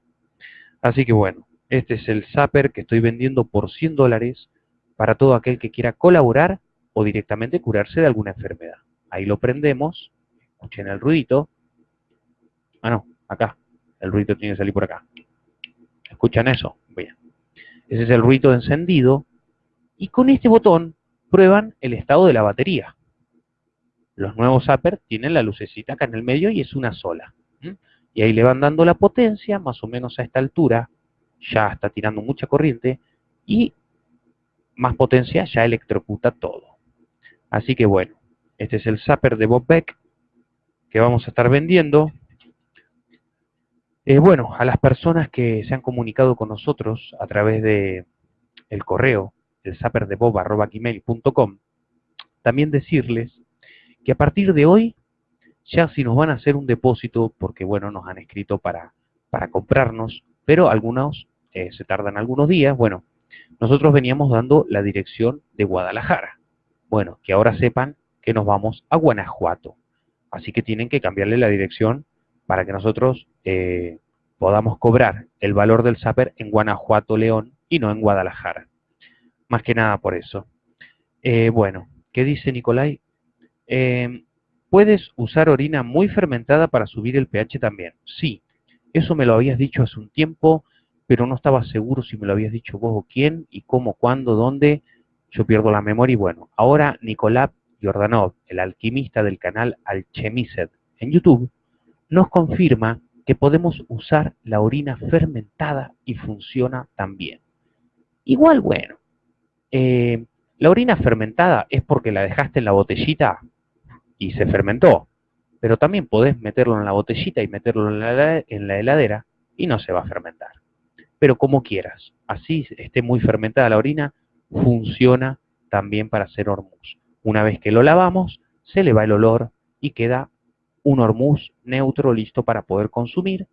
Así que bueno, este es el zapper que estoy vendiendo por 100 dólares para todo aquel que quiera colaborar o directamente curarse de alguna enfermedad. Ahí lo prendemos, escuchen el ruidito. Ah, no, acá. El ruido tiene que salir por acá. ¿Escuchan eso? Bien. Ese es el ruido encendido. Y con este botón prueban el estado de la batería. Los nuevos zapper tienen la lucecita acá en el medio y es una sola. Y ahí le van dando la potencia, más o menos a esta altura, ya está tirando mucha corriente, y más potencia ya electrocuta todo. Así que bueno, este es el zapper de Bob Beck que vamos a estar vendiendo. Eh, bueno, a las personas que se han comunicado con nosotros a través de el correo, el zapperdebob.com, también decirles que a partir de hoy ya si nos van a hacer un depósito, porque bueno, nos han escrito para, para comprarnos, pero algunos eh, se tardan algunos días, bueno, nosotros veníamos dando la dirección de Guadalajara. Bueno, que ahora sepan que nos vamos a Guanajuato. Así que tienen que cambiarle la dirección para que nosotros eh, podamos cobrar el valor del Zapper en Guanajuato, León y no en Guadalajara. Más que nada por eso. Eh, bueno, ¿qué dice Nicolai? ¿Puedes usar orina muy fermentada para subir el pH también? Sí, eso me lo habías dicho hace un tiempo, pero no estaba seguro si me lo habías dicho vos o quién, y cómo, cuándo, dónde. Yo pierdo la memoria y bueno, ahora Nicolás Jordanov, el alquimista del canal Alchemicet en YouTube, nos confirma que podemos usar la orina fermentada y funciona también. Igual, bueno, eh, la orina fermentada es porque la dejaste en la botellita y se fermentó. Pero también podés meterlo en la botellita y meterlo en la, heladera y no se va a fermentar. Pero como quieras, así esté muy fermentada la orina, funciona también para hacer hormuz. Una vez que lo lavamos, se le va el olor y queda un hormuz neutro listo para poder consumir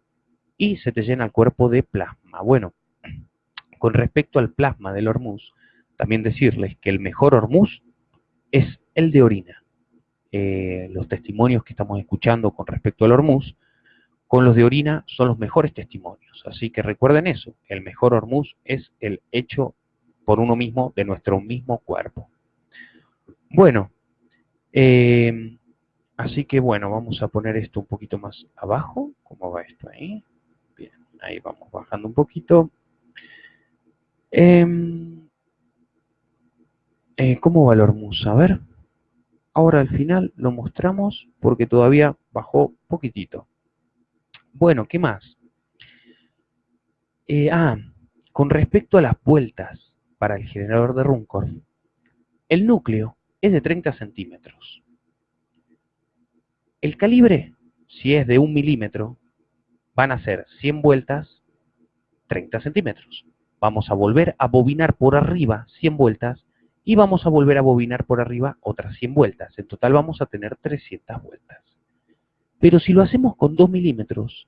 y se te llena el cuerpo de plasma. Bueno, con respecto al plasma del hormuz, también decirles que el mejor hormuz es el de orina. Eh, los testimonios que estamos escuchando con respecto al hormuz, con los de orina son los mejores testimonios. Así que recuerden eso, el mejor hormuz es el hecho por uno mismo de nuestro mismo cuerpo. Bueno, eh, así que bueno, vamos a poner esto un poquito más abajo. ¿Cómo va esto ahí? Bien, ahí vamos bajando un poquito. Em, eh, ¿Cómo va el hormuz? A ver. Ahora al final lo mostramos porque todavía bajó poquitito. Bueno, ¿qué más? Eh, ah, con respecto a las vueltas para el generador de Runcorn, el núcleo es de 30 centímetros. El calibre, si es de un milímetro, van a ser 100 vueltas, 30 centímetros. Vamos a volver a bobinar por arriba 100 vueltas y vamos a volver a bobinar por arriba otras 100 vueltas. En total vamos a tener 300 vueltas. Pero si lo hacemos con 2 milímetros,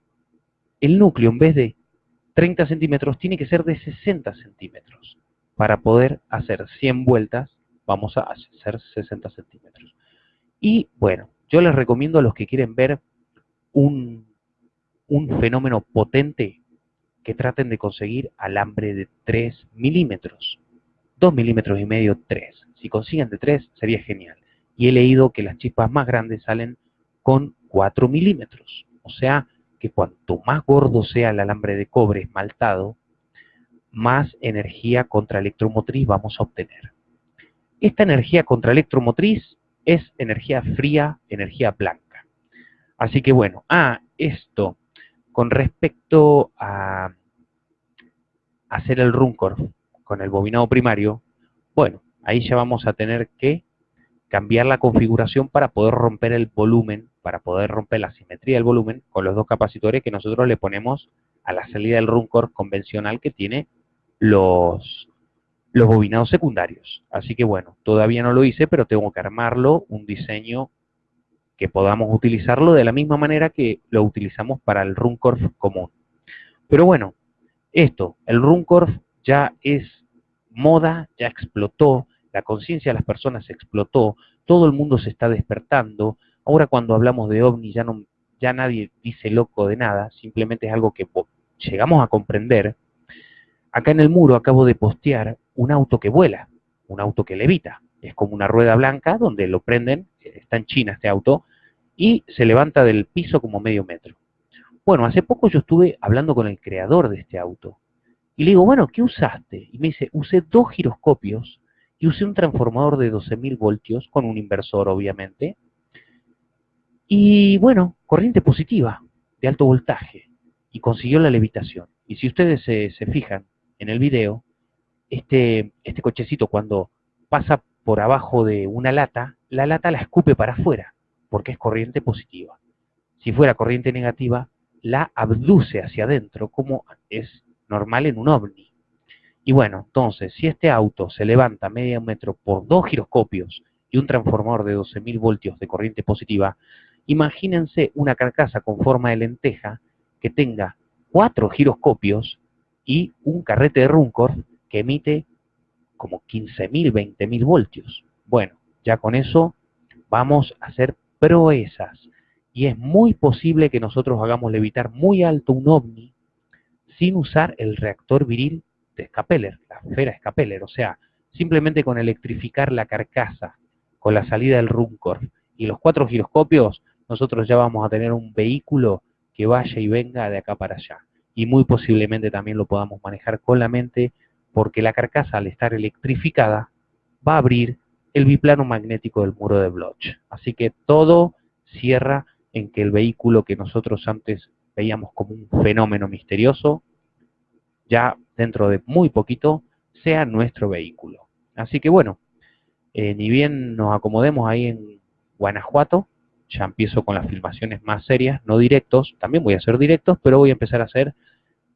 el núcleo en vez de 30 centímetros tiene que ser de 60 centímetros. Para poder hacer 100 vueltas vamos a hacer 60 centímetros. Y bueno, yo les recomiendo a los que quieren ver un, un fenómeno potente que traten de conseguir alambre de 3 milímetros. 2 milímetros y medio, 3. Si consiguen de 3, sería genial. Y he leído que las chispas más grandes salen con 4 milímetros. O sea que cuanto más gordo sea el alambre de cobre esmaltado, más energía contraelectromotriz vamos a obtener. Esta energía contraelectromotriz es energía fría, energía blanca. Así que bueno, ah, esto con respecto a hacer el Runcorf con el bobinado primario, bueno, ahí ya vamos a tener que cambiar la configuración para poder romper el volumen, para poder romper la simetría del volumen con los dos capacitores que nosotros le ponemos a la salida del Runcorf convencional que tiene los, los bobinados secundarios. Así que bueno, todavía no lo hice, pero tengo que armarlo, un diseño que podamos utilizarlo de la misma manera que lo utilizamos para el Runcorf común. Pero bueno, esto, el Runcorf ya es moda, ya explotó, la conciencia de las personas explotó, todo el mundo se está despertando. Ahora cuando hablamos de ovni ya, no, ya nadie dice loco de nada, simplemente es algo que llegamos a comprender. Acá en el muro acabo de postear un auto que vuela, un auto que levita. Es como una rueda blanca donde lo prenden, está en China este auto, y se levanta del piso como medio metro. Bueno, hace poco yo estuve hablando con el creador de este auto y le digo, bueno, ¿qué usaste? Y me dice, usé dos giroscopios y usé un transformador de 12.000 voltios con un inversor, obviamente. Y bueno, corriente positiva de alto voltaje y consiguió la levitación. Y si ustedes se, fijan en el video, este, este cochecito cuando pasa por abajo de una lata, la lata la escupe para afuera, porque es corriente positiva. Si fuera corriente negativa, la abduce hacia adentro, como es normal en un ovni. Y bueno, entonces, si este auto se levanta medio metro por dos giroscopios y un transformador de 12.000 voltios de corriente positiva, imagínense una carcasa con forma de lenteja que tenga cuatro giroscopios y un carrete de Runcorf que emite como 15.000, 20.000 voltios. Bueno, ya con eso vamos a hacer proezas. Y es muy posible que nosotros hagamos levitar muy alto un ovni sin usar el reactor viril de Scapeller, la esfera Scapeller, o sea, simplemente con electrificar la carcasa, con la salida del Runcorf y los cuatro giroscopios, nosotros ya vamos a tener un vehículo que vaya y venga de acá para allá. Y muy posiblemente también lo podamos manejar con la mente, porque la carcasa al estar electrificada va a abrir el biplano magnético del muro de Bloch. Así que todo cierra en que el vehículo que nosotros antes veíamos como un fenómeno misterioso, ya dentro de muy poquito sea nuestro vehículo. Así que bueno, eh, ni bien nos acomodemos ahí en Guanajuato, ya empiezo con las filmaciones más serias, no directos, también voy a hacer directos, pero voy a empezar a hacer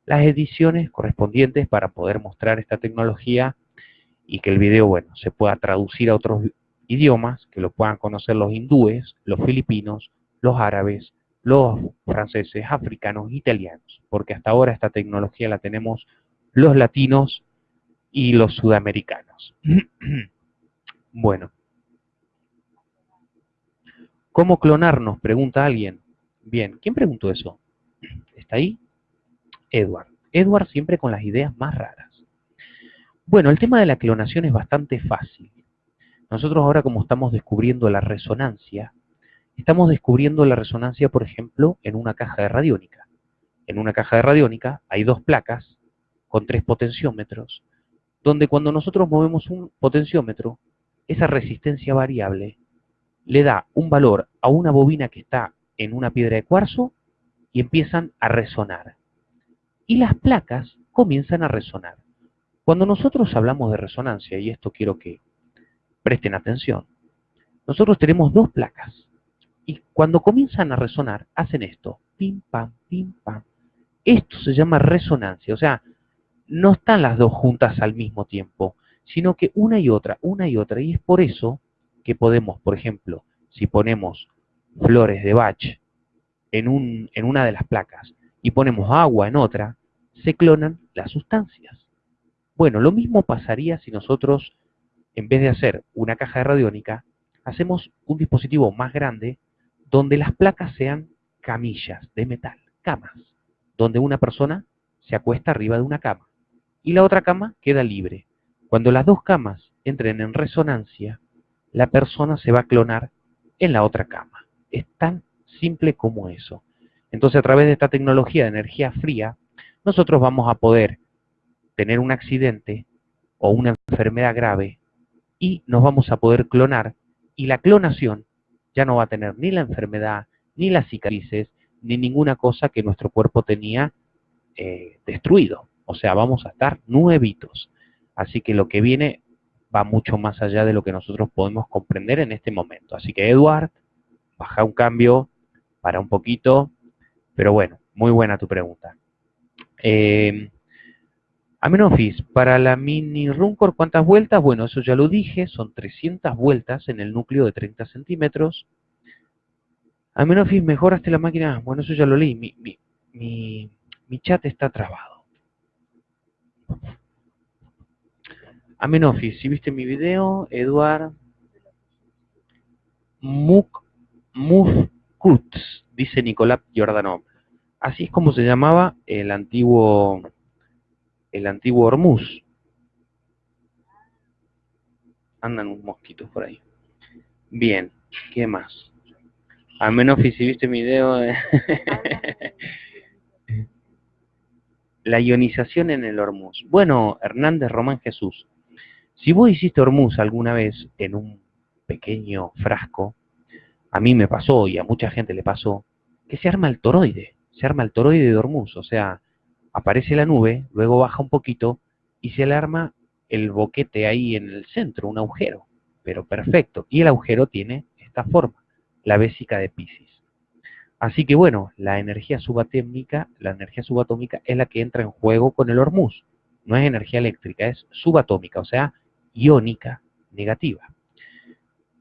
las ediciones correspondientes para poder mostrar esta tecnología y que el video, bueno, se pueda traducir a otros idiomas, que lo puedan conocer los hindúes, los filipinos, los árabes, los franceses, africanos, italianos, porque hasta ahora esta tecnología la tenemos los latinos y los sudamericanos. bueno. ¿Cómo clonarnos? Pregunta alguien. Bien, ¿quién preguntó eso? ¿Está ahí? Edward. Edward siempre con las ideas más raras. Bueno, el tema de la clonación es bastante fácil. Nosotros ahora como estamos descubriendo la resonancia, estamos descubriendo la resonancia, por ejemplo, en una caja de radiónica. En una caja de radiónica hay dos placas con tres potenciómetros, donde cuando nosotros movemos un potenciómetro, esa resistencia variable le da un valor a una bobina que está en una piedra de cuarzo y empiezan a resonar. Y las placas comienzan a resonar. Cuando nosotros hablamos de resonancia, y esto quiero que presten atención, nosotros tenemos dos placas. Y cuando comienzan a resonar, hacen esto, pim, pam, pim, pam. Esto se llama resonancia, o sea, no están las dos juntas al mismo tiempo, sino que una y otra, una y otra. Y es por eso que podemos, por ejemplo, si ponemos flores de Bach en, un, en una de las placas y ponemos agua en otra, se clonan las sustancias. Bueno, lo mismo pasaría si nosotros, en vez de hacer una caja de radiónica, hacemos un dispositivo más grande donde las placas sean camillas de metal, camas, donde una persona se acuesta arriba de una cama y la otra cama queda libre. Cuando las dos camas entren en resonancia, la persona se va a clonar en la otra cama. Es tan simple como eso. Entonces, a través de esta tecnología de energía fría, nosotros vamos a poder tener un accidente o una enfermedad grave y nos vamos a poder clonar y la clonación ya no va a tener ni la enfermedad, ni las cicatrices, ni ninguna cosa que nuestro cuerpo tenía eh, destruido. O sea, vamos a estar nuevitos. Así que lo que viene va mucho más allá de lo que nosotros podemos comprender en este momento. Así que, Eduard, baja un cambio para un poquito, pero bueno, muy buena tu pregunta. Eh, Amenofis, para la mini Runcore, ¿cuántas vueltas? Bueno, eso ya lo dije, son 300 vueltas en el núcleo de 30 centímetros. Amenofis, ¿mejoraste la máquina? Bueno, eso ya lo leí, mi, mi, mi chat está trabado. Amenofis, si viste mi video, Eduard Muk, dice Nicolás Giordano. Así es como se llamaba el antiguo el antiguo Hormuz. Andan unos mosquitos por ahí. Bien, ¿qué más? Amenofis, si viste mi video. Eh. la ionización en el Hormuz. Bueno, Hernández Román Jesús, si vos hiciste Hormuz alguna vez en un pequeño frasco, a mí me pasó y a mucha gente le pasó, que se arma el toroide, se arma el toroide de Hormuz, o sea, aparece la nube, luego baja un poquito y se le arma el boquete ahí en el centro, un agujero, pero perfecto. Y el agujero tiene esta forma, la vésica de Pisces. Así que bueno, la energía subatómica, la energía subatómica es la que entra en juego con el Hormuz. No es energía eléctrica, es subatómica, o sea, iónica negativa.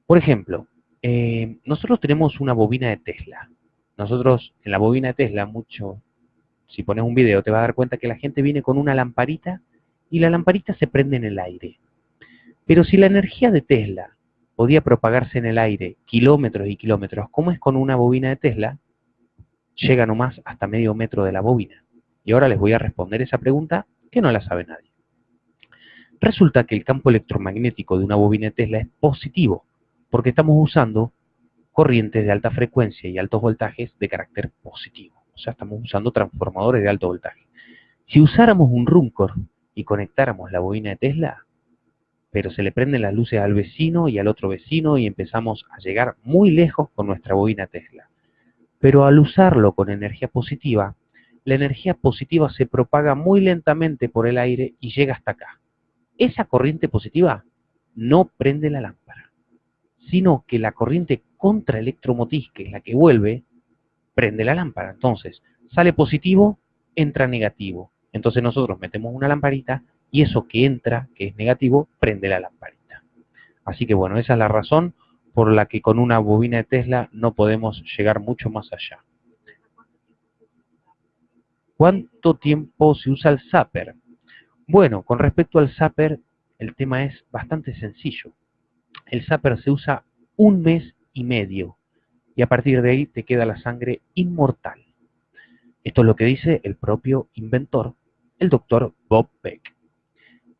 Por ejemplo, eh, nosotros tenemos una bobina de Tesla. Nosotros, en la bobina de Tesla, mucho, si pones un video, te vas a dar cuenta que la gente viene con una lamparita y la lamparita se prende en el aire. Pero si la energía de Tesla podía propagarse en el aire kilómetros y kilómetros, como es con una bobina de Tesla, llega nomás hasta medio metro de la bobina. Y ahora les voy a responder esa pregunta que no la sabe nadie. Resulta que el campo electromagnético de una bobina de Tesla es positivo, porque estamos usando corrientes de alta frecuencia y altos voltajes de carácter positivo. Sea, estamos usando transformadores de alto voltaje. Si usáramos un Rumcore y conectáramos la bobina de Tesla, pero se le prenden las luces al vecino y al otro vecino y empezamos a llegar muy lejos con nuestra bobina Tesla. Pero al usarlo con energía positiva, la energía positiva se propaga muy lentamente por el aire y llega hasta acá. Esa corriente positiva no prende la lámpara, sino que la corriente contraelectromotriz, que es la que vuelve, prende la lámpara. Entonces, sale positivo, entra negativo. Entonces nosotros metemos una lamparita y eso que entra, que es negativo, prende la lamparita. Así que bueno, esa es la razón por la que con una bobina de Tesla no podemos llegar mucho más allá. ¿Cuánto tiempo se usa el zapper? Bueno, con respecto al zapper, el tema es bastante sencillo. El zapper se usa un mes y medio y a partir de ahí te queda la sangre inmortal. Esto es lo que dice el propio inventor, el doctor Bob Peck.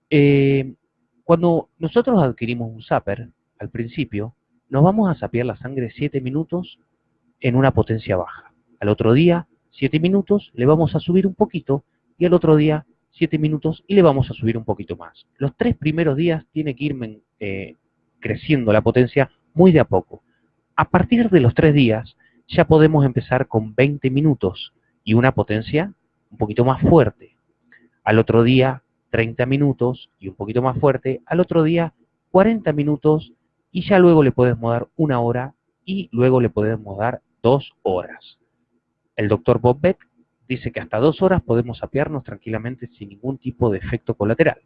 Eh, cuando nosotros adquirimos un zapper, al principio, nos vamos a sapear la sangre 7 minutos en una potencia baja. Al otro día, 7 minutos, le vamos a subir un poquito y al otro día 7 minutos y le vamos a subir un poquito más. Los tres primeros días tiene que ir eh, creciendo la potencia muy de a poco. A partir de los tres días ya podemos empezar con 20 minutos y una potencia un poquito más fuerte. Al otro día 30 minutos y un poquito más fuerte. Al otro día 40 minutos y ya luego le podemos dar una hora y luego le podemos dar dos horas. El doctor Bob Beck dice que hasta dos horas podemos apiarnos tranquilamente sin ningún tipo de efecto colateral.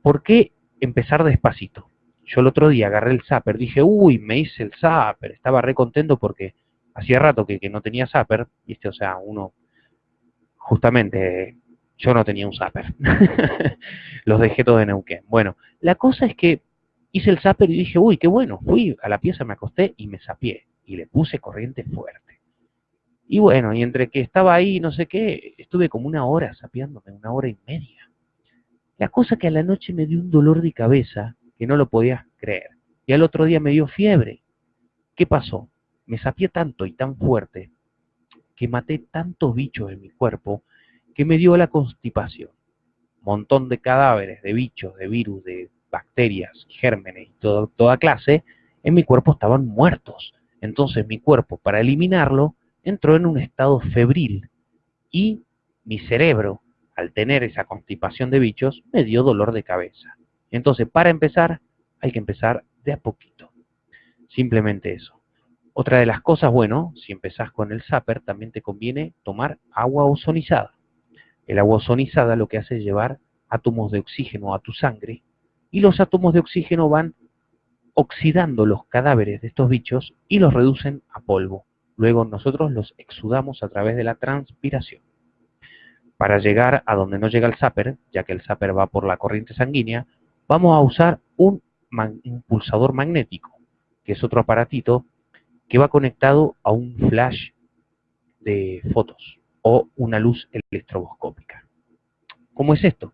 ¿Por qué empezar despacito? Yo el otro día agarré el zapper, dije, uy, me hice el zapper, estaba re contento porque hacía rato que, no tenía zapper, este, o sea, uno, justamente, yo no tenía un zapper, los dejé todos en Neuquén. Bueno, la cosa es que hice el zapper y dije, uy, qué bueno, fui a la pieza, me acosté y me sapié y le puse corriente fuerte. Y bueno, y entre que estaba ahí, no sé qué, estuve como una hora sapeándome, una hora y media. La cosa que a la noche me dio un dolor de cabeza que no lo podías creer. Y al otro día me dio fiebre. ¿Qué pasó? Me sapié tanto y tan fuerte que maté tantos bichos en mi cuerpo que me dio la constipación. Montón de cadáveres, de bichos, de virus, de bacterias, gérmenes y toda clase, en mi cuerpo estaban muertos. Entonces mi cuerpo, para eliminarlo, entró en un estado febril y mi cerebro, al tener esa constipación de bichos, me dio dolor de cabeza. Entonces, para empezar, hay que empezar de a poquito. Simplemente eso. Otra de las cosas, bueno, si empezás con el zapper, también te conviene tomar agua ozonizada. El agua ozonizada lo que hace es llevar átomos de oxígeno a tu sangre y los átomos de oxígeno van oxidando los cadáveres de estos bichos y los reducen a polvo. Luego nosotros los exudamos a través de la transpiración. Para llegar a donde no llega el zapper, ya que el zapper va por la corriente sanguínea, vamos a usar un impulsador magnético, que es otro aparatito que va conectado a un flash de fotos o una luz electroscópica. ¿Cómo es esto?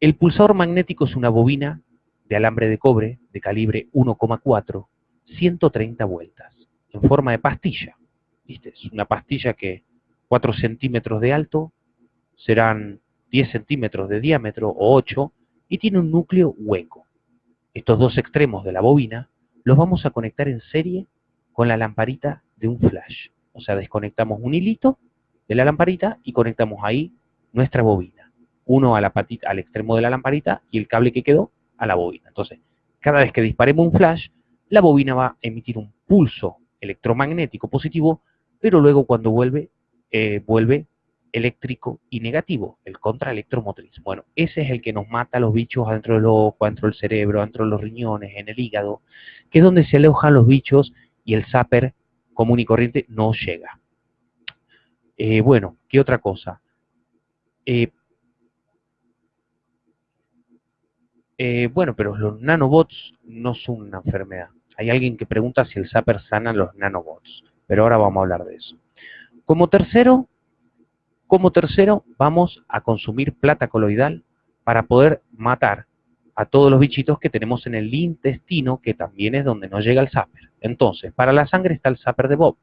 El pulsador magnético es una bobina de alambre de cobre de calibre 1,4, 130 vueltas, en forma de pastilla. ¿Viste? Es una pastilla que 4 centímetros de alto serán 10 centímetros de diámetro o 8 y tiene un núcleo hueco. Estos dos extremos de la bobina los vamos a conectar en serie con la lamparita de un flash. O sea, desconectamos un hilito de la lamparita y conectamos ahí nuestra bobina uno al extremo de la lamparita y el cable que quedó a la bobina. Entonces, cada vez que disparemos un flash, la bobina va a emitir un pulso electromagnético positivo, pero luego cuando vuelve, eh, vuelve eléctrico y negativo, el contraelectromotriz. Bueno, ese es el que nos mata a los bichos adentro del ojo, adentro del cerebro, adentro de los riñones, en el hígado, que es donde se alojan los bichos y el zapper común y corriente no llega. Eh, bueno, ¿qué otra cosa? Eh, Eh, bueno, pero los nanobots no son una enfermedad. Hay alguien que pregunta si el zapper sana los nanobots, pero ahora vamos a hablar de eso. Como tercero, como tercero, vamos a consumir plata coloidal para poder matar a todos los bichitos que tenemos en el intestino, que también es donde no llega el zapper. Entonces, para la sangre está el zapper de Bob,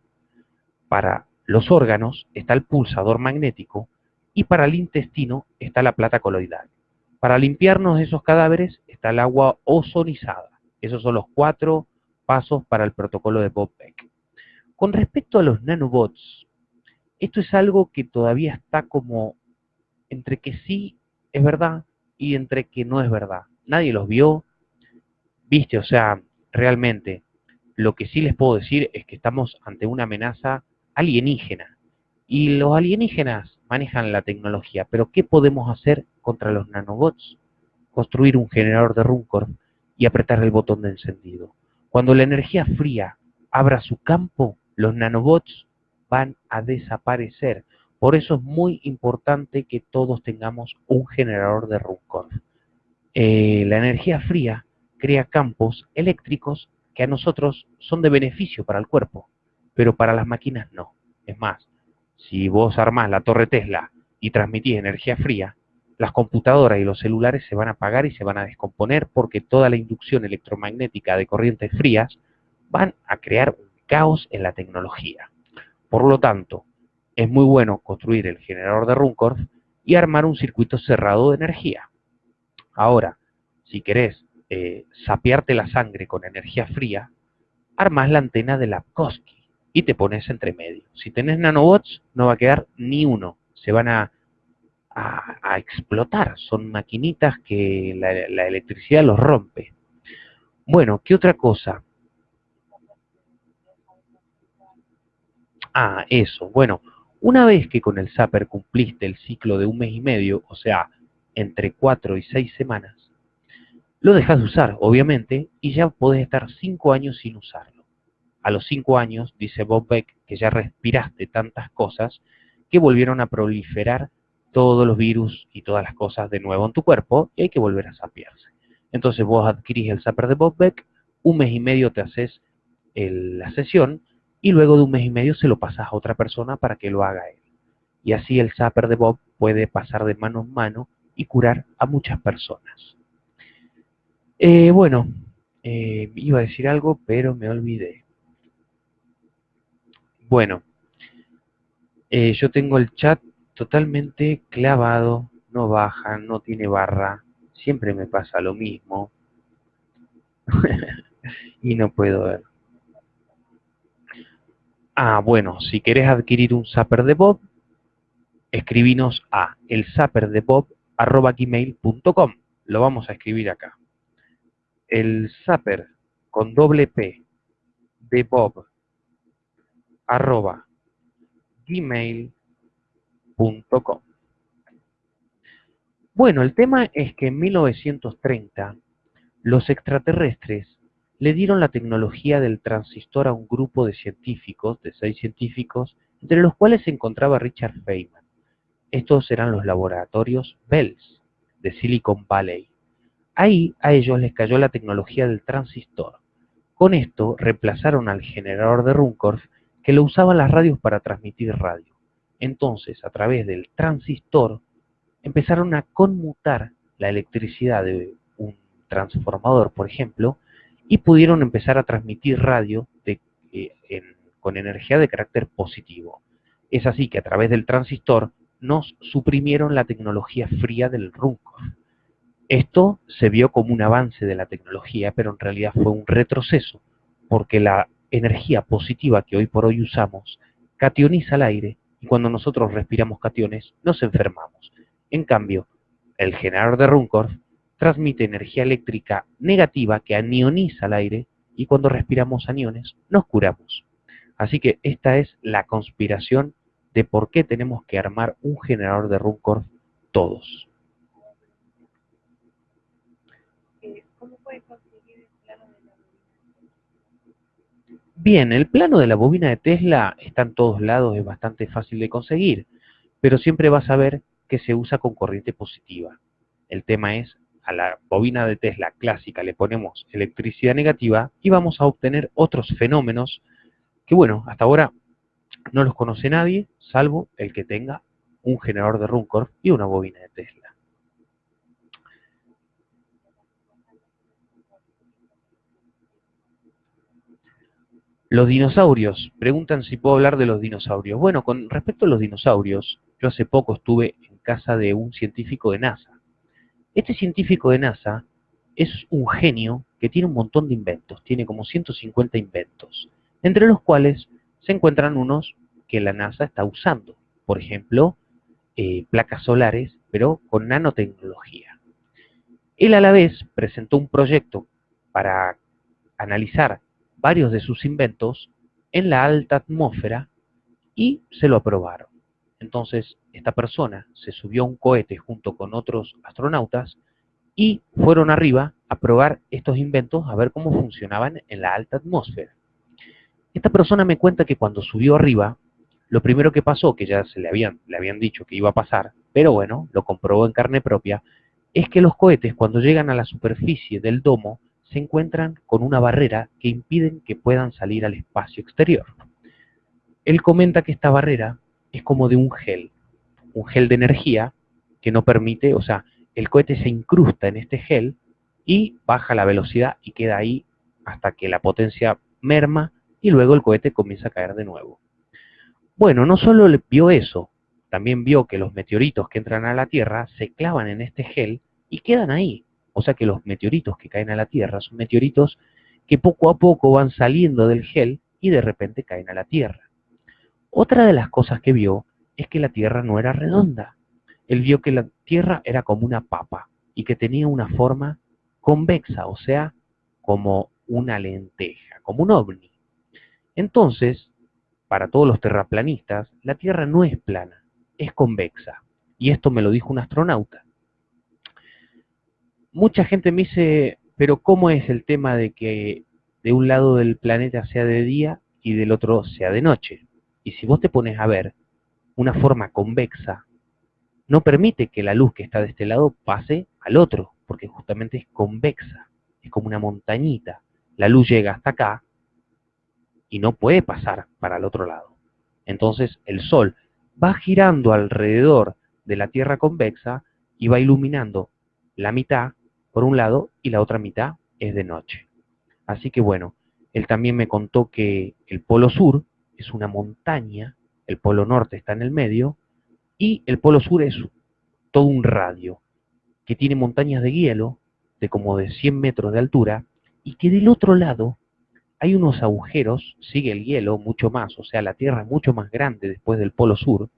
para los órganos está el pulsador magnético y para el intestino está la plata coloidal. Para limpiarnos de esos cadáveres está el agua ozonizada. Esos son los cuatro pasos para el protocolo de Bob Beck. Con respecto a los nanobots, esto es algo que todavía está como entre que sí es verdad y entre que no es verdad. Nadie los vio, viste, o sea, realmente lo que sí les puedo decir es que estamos ante una amenaza alienígena. Y los alienígenas manejan la tecnología, pero ¿qué podemos hacer contra los nanobots? Construir un generador de Runcorn y apretar el botón de encendido. Cuando la energía fría abra su campo, los nanobots van a desaparecer. Por eso es muy importante que todos tengamos un generador de Runcorn. Eh, la energía fría crea campos eléctricos que a nosotros son de beneficio para el cuerpo, pero para las máquinas no. Es más, si vos armás la torre Tesla y transmitís energía fría, las computadoras y los celulares se van a apagar y se van a descomponer porque toda la inducción electromagnética de corrientes frías van a crear un caos en la tecnología. Por lo tanto, es muy bueno construir el generador de Runcorn y armar un circuito cerrado de energía. Ahora, si querés eh, sapearte la sangre con energía fría, armás la antena de Lapkowski y te pones entre medio. Si tenés nanobots, no va a quedar ni uno. Se van a a, explotar. Son maquinitas que la, electricidad los rompe. Bueno, ¿qué otra cosa? Ah, eso. Bueno, una vez que con el Zapper cumpliste el ciclo de un mes y medio, o sea, entre cuatro y seis semanas, lo dejas de usar, obviamente, y ya podés estar cinco años sin usarlo. A los cinco años, dice Bob Beck, que ya respiraste tantas cosas que volvieron a proliferar todos los virus y todas las cosas de nuevo en tu cuerpo y hay que volver a sapearse. Entonces vos adquirís el zapper de Bob Beck, un mes y medio te haces la sesión y luego de un mes y medio se lo pasas a otra persona para que lo haga él. Y así el zapper de Bob puede pasar de mano en mano y curar a muchas personas. Eh, bueno, eh, iba a decir algo, pero me olvidé. Bueno, eh, yo tengo el chat totalmente clavado, no baja, no tiene barra, siempre me pasa lo mismo y no puedo ver. Ah, bueno, si querés adquirir un zapper de Bob, escribinos a elzapperdebob.com. Lo vamos a escribir acá. El zapper con doble P de Bob arroba gmail bueno, el tema es que en 1930 los extraterrestres le dieron la tecnología del transistor a un grupo de científicos, de seis científicos, entre los cuales se encontraba Richard Feynman. Estos eran los laboratorios Bells de Silicon Valley. Ahí a ellos les cayó la tecnología del transistor. Con esto reemplazaron al generador de Runcorf que lo usaban las radios para transmitir radio. Entonces, a través del transistor, empezaron a conmutar la electricidad de un transformador, por ejemplo, y pudieron empezar a transmitir radio eh, con energía de carácter positivo. Es así que a través del transistor nos suprimieron la tecnología fría del Runcorn. Esto se vio como un avance de la tecnología, pero en realidad fue un retroceso, porque la energía positiva que hoy por hoy usamos cationiza el aire y cuando nosotros respiramos cationes nos enfermamos. En cambio, el generador de Runcorf transmite energía eléctrica negativa que anioniza el aire y cuando respiramos aniones nos curamos. Así que esta es la conspiración de por qué tenemos que armar un generador de Runcorf todos. Bien, el plano de la bobina de Tesla está en todos lados, es bastante fácil de conseguir, pero siempre vas a ver que se usa con corriente positiva. El tema es, a la bobina de Tesla clásica le ponemos electricidad negativa y vamos a obtener otros fenómenos que, bueno, hasta ahora no los conoce nadie, salvo el que tenga un generador de Runcorn y una bobina de Tesla. Los dinosaurios. Preguntan si puedo hablar de los dinosaurios. Bueno, con respecto a los dinosaurios, yo hace poco estuve en casa de un científico de NASA. Este científico de NASA es un genio que tiene un montón de inventos, tiene como 150 inventos, entre los cuales se encuentran unos que la NASA está usando. Por ejemplo, eh, placas solares, pero con nanotecnología. Él a la vez presentó un proyecto para analizar varios de sus inventos en la alta atmósfera y se lo aprobaron. Entonces, esta persona se subió a un cohete junto con otros astronautas y fueron arriba a probar estos inventos a ver cómo funcionaban en la alta atmósfera. Esta persona me cuenta que cuando subió arriba, lo primero que pasó, que ya se le habían, le habían dicho que iba a pasar, pero bueno, lo comprobó en carne propia, es que los cohetes cuando llegan a la superficie del domo se encuentran con una barrera que impiden que puedan salir al espacio exterior. Él comenta que esta barrera es como de un gel, un gel de energía que no permite, o sea, el cohete se incrusta en este gel y baja la velocidad y queda ahí hasta que la potencia merma y luego el cohete comienza a caer de nuevo. Bueno, no solo vio eso, también vio que los meteoritos que entran a la Tierra se clavan en este gel y quedan ahí. O sea que los meteoritos que caen a la Tierra son meteoritos que poco a poco van saliendo del gel y de repente caen a la Tierra. Otra de las cosas que vio es que la Tierra no era redonda. Él vio que la Tierra era como una papa y que tenía una forma convexa, o sea, como una lenteja, como un ovni. Entonces, para todos los terraplanistas, la Tierra no es plana, es convexa. Y esto me lo dijo un astronauta. Mucha gente me dice, pero ¿cómo es el tema de que de un lado del planeta sea de día y del otro sea de noche? Y si vos te pones a ver, una forma convexa no permite que la luz que está de este lado pase al otro, porque justamente es convexa, es como una montañita. La luz llega hasta acá y no puede pasar para el otro lado. Entonces el Sol va girando alrededor de la Tierra convexa y va iluminando la mitad por un lado y la otra mitad es de noche. Así que bueno, él también me contó que el Polo Sur es una montaña, el Polo Norte está en el medio y el Polo Sur es todo un radio que tiene montañas de hielo de como de 100 metros de altura y que del otro lado hay unos agujeros, sigue el hielo mucho más, o sea, la Tierra es mucho más grande después del Polo Sur,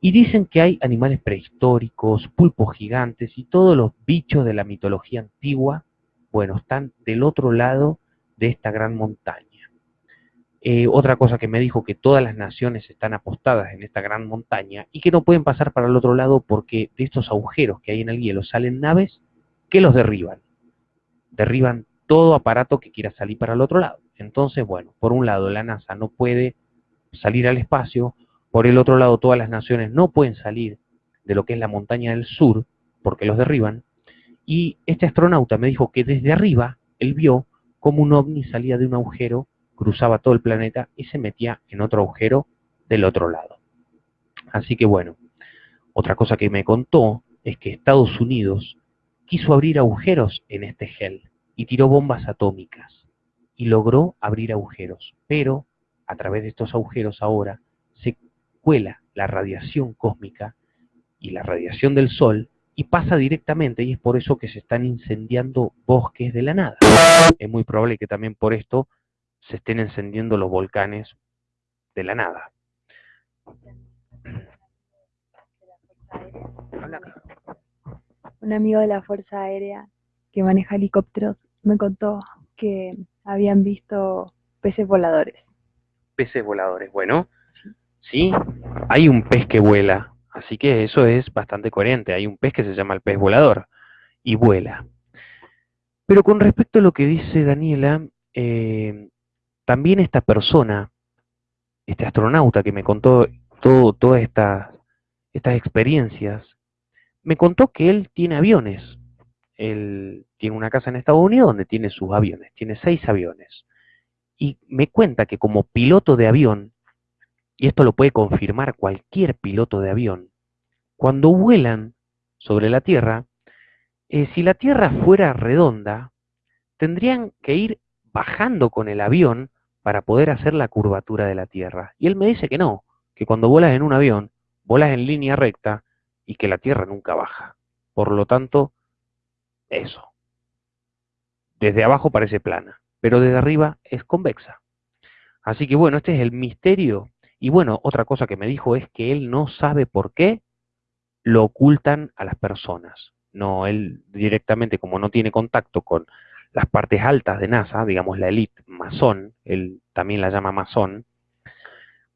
y dicen que hay animales prehistóricos, pulpos gigantes y todos los bichos de la mitología antigua, bueno, están del otro lado de esta gran montaña. Eh, otra cosa que me dijo que todas las naciones están apostadas en esta gran montaña y que no pueden pasar para el otro lado porque de estos agujeros que hay en el hielo salen naves que los derriban. Derriban todo aparato que quiera salir para el otro lado. Entonces, bueno, por un lado la NASA no puede salir al espacio, por el otro lado todas las naciones no pueden salir de lo que es la montaña del sur porque los derriban. Y este astronauta me dijo que desde arriba él vio como un ovni salía de un agujero cruzaba todo el planeta y se metía en otro agujero del otro lado. Así que bueno, otra cosa que me contó es que Estados Unidos quiso abrir agujeros en este gel y tiró bombas atómicas y logró abrir agujeros, pero a través de estos agujeros ahora se cuela la radiación cósmica y la radiación del Sol y pasa directamente y es por eso que se están incendiando bosques de la nada. Es muy probable que también por esto se estén encendiendo los volcanes de la nada.
Un amigo de la Fuerza Aérea que maneja helicópteros me contó que habían visto peces voladores.
Peces voladores, bueno, sí, hay un pez que vuela, así que eso es bastante coherente. Hay un pez que se llama el pez volador y vuela. Pero con respecto a lo que dice Daniela, eh, también esta persona, este astronauta que me contó todo, todas estas, experiencias, me contó que él tiene aviones. Él tiene una casa en Estados Unidos donde tiene sus aviones, tiene seis aviones. Y me cuenta que como piloto de avión, y esto lo puede confirmar cualquier piloto de avión, cuando vuelan sobre la Tierra, eh, si la Tierra fuera redonda, tendrían que ir bajando con el avión para poder hacer la curvatura de la Tierra. Y él me dice que no, que cuando vuelas en un avión, vuelas en línea recta y que la Tierra nunca baja. Por lo tanto, eso. Desde abajo parece plana, pero desde arriba es convexa. Así que bueno, este es el misterio. Y bueno, otra cosa que me dijo es que él no sabe por qué lo ocultan a las personas. No, él directamente, como no tiene contacto con las partes altas de NASA, digamos la elite masón, él también la llama masón,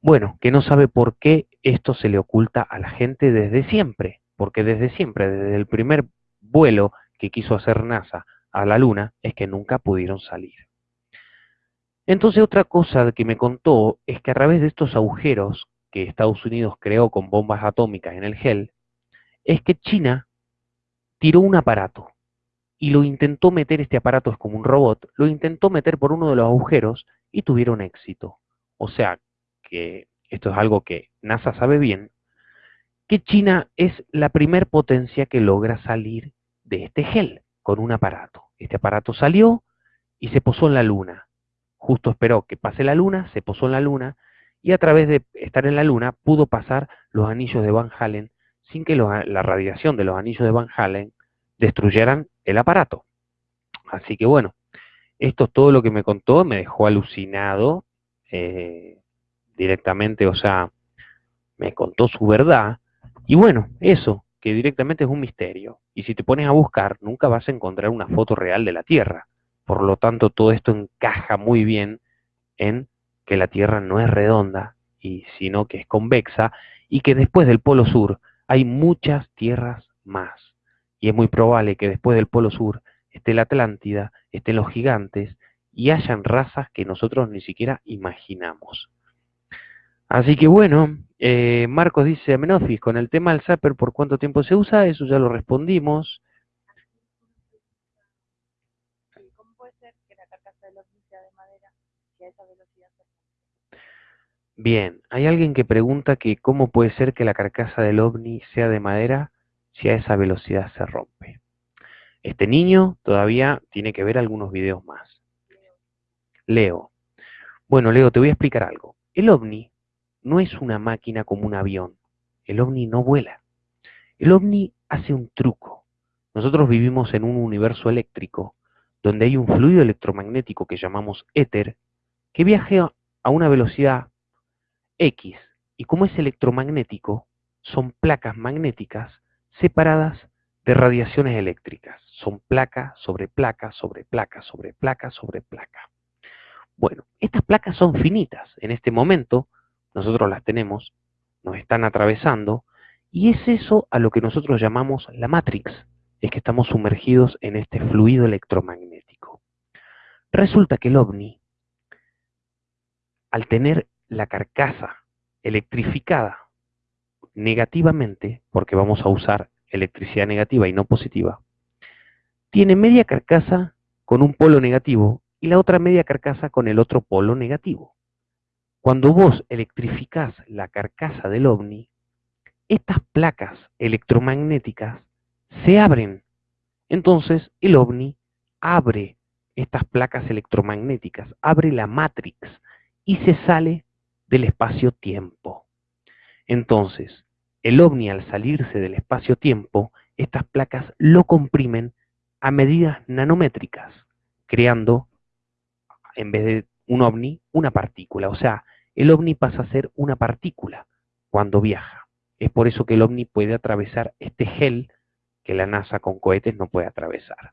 bueno, que no sabe por qué esto se le oculta a la gente desde siempre, porque desde siempre, desde el primer vuelo que quiso hacer NASA a la Luna es que nunca pudieron salir. Entonces otra cosa que me contó es que a través de estos agujeros que Estados Unidos creó con bombas atómicas en el gel, es que China tiró un aparato y lo intentó meter, este aparato es como un robot, lo intentó meter por uno de los agujeros y tuvieron éxito. O sea que esto es algo que NASA sabe bien, que China es la primer potencia que logra salir de este gel con un aparato. Este aparato salió y se posó en la Luna. Justo esperó que pase la Luna, se posó en la Luna y a través de estar en la Luna pudo pasar los anillos de Van Halen sin que la radiación de los anillos de Van Halen destruyeran el aparato. Así que bueno, esto es todo lo que me contó, me dejó alucinado eh, directamente, o sea, me contó su verdad. Y bueno, eso, que directamente es un misterio. Y si te pones a buscar, nunca vas a encontrar una foto real de la Tierra. Por lo tanto, todo esto encaja muy bien en que la Tierra no es redonda, y, sino que es convexa, y que después del Polo Sur hay muchas tierras más. Y es muy probable que después del Polo Sur esté la Atlántida, estén los gigantes, y hayan razas que nosotros ni siquiera imaginamos. Así que bueno, eh, Marcos dice, Amenofis, con el tema del Zapper, ¿por cuánto tiempo se usa? Eso ya lo respondimos.
¿Cómo puede ser que la carcasa del ovni sea de madera si a esa velocidad se
Bien, hay alguien que pregunta que cómo puede ser que la carcasa del ovni sea de madera si a esa velocidad se rompe. Este niño todavía tiene que ver algunos videos más. Leo. Bueno, Leo, te voy a explicar algo. El ovni no es una máquina como un avión. El ovni no vuela. El ovni hace un truco. Nosotros vivimos en un universo eléctrico donde hay un fluido electromagnético que llamamos éter que viaja a una velocidad X. Y como es electromagnético, son placas magnéticas separadas de radiaciones eléctricas. Son placa sobre placa sobre placa sobre placa sobre placa. Bueno, estas placas son finitas. En este momento nosotros las tenemos, nos están atravesando, y es eso a lo que nosotros llamamos la Matrix, es que estamos sumergidos en este fluido electromagnético. Resulta que el ovni, al tener la carcasa electrificada negativamente, porque vamos a usar electricidad negativa y no positiva, tiene media carcasa con un polo negativo y la otra media carcasa con el otro polo negativo. Cuando vos electrificás la carcasa del ovni, estas placas electromagnéticas se abren. Entonces el ovni abre estas placas electromagnéticas, abre la matrix y se sale del espacio-tiempo. Entonces, el ovni al salirse del espacio-tiempo, estas placas lo comprimen a medidas nanométricas, creando, en vez de un ovni, una partícula. O sea, el ovni pasa a ser una partícula cuando viaja. Es por eso que el ovni puede atravesar este gel que la NASA con cohetes no puede atravesar.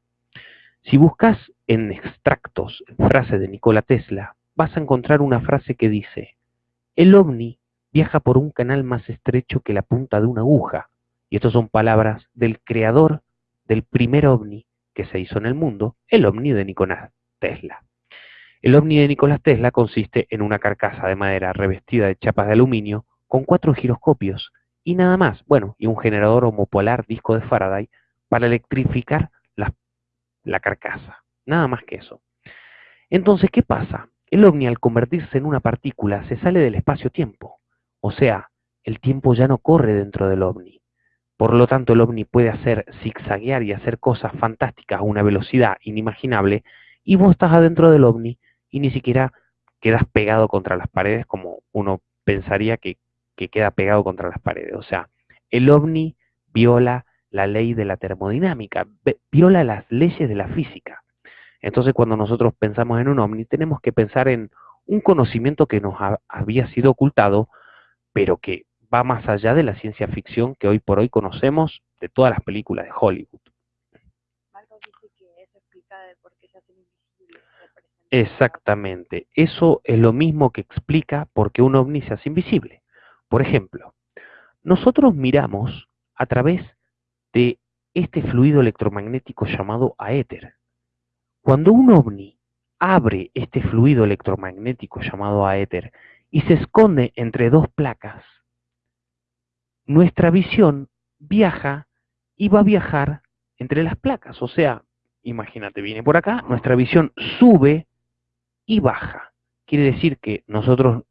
Si buscas en extractos frases de Nikola Tesla, vas a encontrar una frase que dice, el ovni viaja por un canal más estrecho que la punta de una aguja. Y estas son palabras del creador del primer ovni que se hizo en el mundo, el ovni de Nikola Tesla. El ovni de Nicolás Tesla consiste en una carcasa de madera revestida de chapas de aluminio con cuatro giroscopios y nada más, bueno, y un generador homopolar disco de Faraday para electrificar la, la carcasa. Nada más que eso. Entonces, ¿qué pasa? El ovni al convertirse en una partícula se sale del espacio-tiempo. O sea, el tiempo ya no corre dentro del ovni. Por lo tanto, el ovni puede hacer zigzaguear y hacer cosas fantásticas a una velocidad inimaginable y vos estás adentro del ovni y ni siquiera quedas pegado contra las paredes como uno pensaría que, queda pegado contra las paredes. O sea, el ovni viola la ley de la termodinámica, viola las leyes de la física. Entonces cuando nosotros pensamos en un ovni tenemos que pensar en un conocimiento que nos había sido ocultado, pero que va más allá de la ciencia ficción que hoy por hoy conocemos de todas las películas de Hollywood. Exactamente. Eso es lo mismo que explica por qué un ovni se hace invisible. Por ejemplo, nosotros miramos a través de este fluido electromagnético llamado aéter. Cuando un ovni abre este fluido electromagnético llamado aéter y se esconde entre dos placas, nuestra visión viaja y va a viajar entre las placas. O sea, imagínate, viene por acá, nuestra visión sube y baja. Quiere decir que nosotros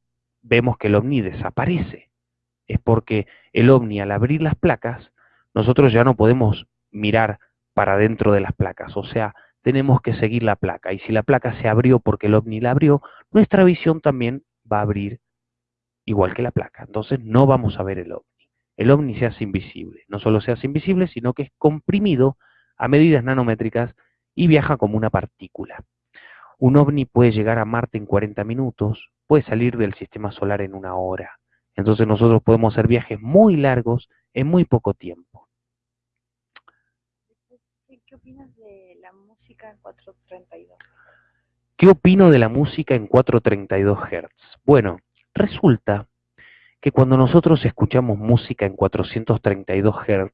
vemos que el ovni desaparece. Es porque el ovni al abrir las placas, nosotros ya no podemos mirar para dentro de las placas. O sea, tenemos que seguir la placa. Y si la placa se abrió porque el ovni la abrió, nuestra visión también va a abrir igual que la placa. Entonces no vamos a ver el ovni. El ovni se hace invisible. No solo se hace invisible, sino que es comprimido a medidas nanométricas y viaja como una partícula. Un ovni puede llegar a Marte en 40 minutos, puede salir del sistema solar en una hora. Entonces nosotros podemos hacer viajes muy largos en muy poco tiempo.
¿Qué opinas de la música en 432?
¿Qué opino de la música en 432 Hz? Bueno, resulta que cuando nosotros escuchamos música en 432 Hz,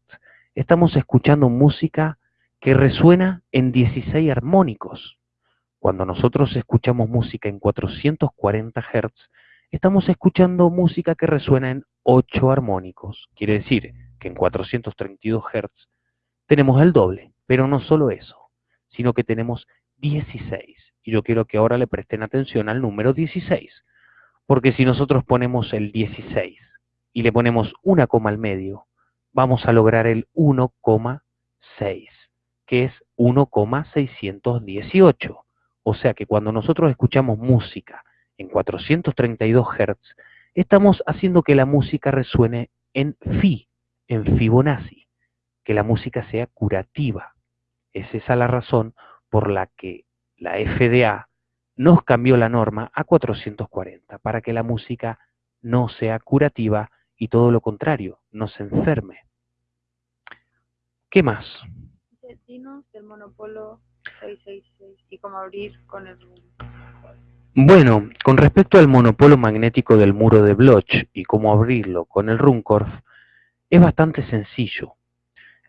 estamos escuchando música que resuena en 16 armónicos. Cuando nosotros escuchamos música en 440 Hz, estamos escuchando música que resuena en 8 armónicos. Quiere decir que en 432 Hz tenemos el doble, pero no solo eso, sino que tenemos 16. Y yo quiero que ahora le presten atención al número 16, porque si nosotros ponemos el 16 y le ponemos una coma al medio, vamos a lograr el 1,6 que es 1,618. O sea que cuando nosotros escuchamos música en 432 Hz, estamos haciendo que la música resuene en Fi, en Fibonacci, que la música sea curativa. Es esa la razón por la que la FDA nos cambió la norma a 440, para que la música no sea curativa y todo lo contrario, no se enferme. ¿Qué más?
del monopolo 666 y cómo abrir con el
Bueno, con respecto al monopolo magnético del muro de Bloch y cómo abrirlo con el Runcorf, es bastante sencillo.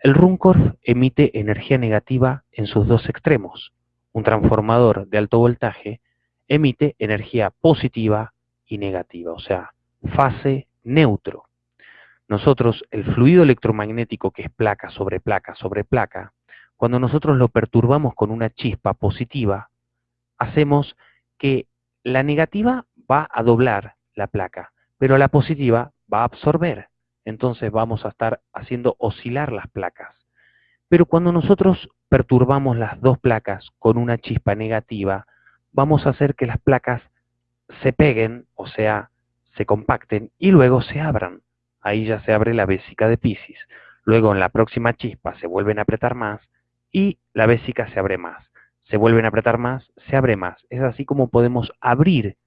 El Runcorf emite energía negativa en sus dos extremos. Un transformador de alto voltaje emite energía positiva y negativa, o sea, fase neutro. Nosotros, el fluido electromagnético que es placa sobre placa sobre placa, cuando nosotros lo perturbamos con una chispa positiva, hacemos que la negativa va a doblar la placa, pero la positiva va a absorber. Entonces vamos a estar haciendo oscilar las placas. Pero cuando nosotros perturbamos las dos placas con una chispa negativa, vamos a hacer que las placas se peguen, o sea, se compacten y luego se abran. Ahí ya se abre la vésica de Pisces. Luego en la próxima chispa se vuelven a apretar más y la vésica se abre más. Se vuelven a apretar más, se abre más. Es así como podemos abrir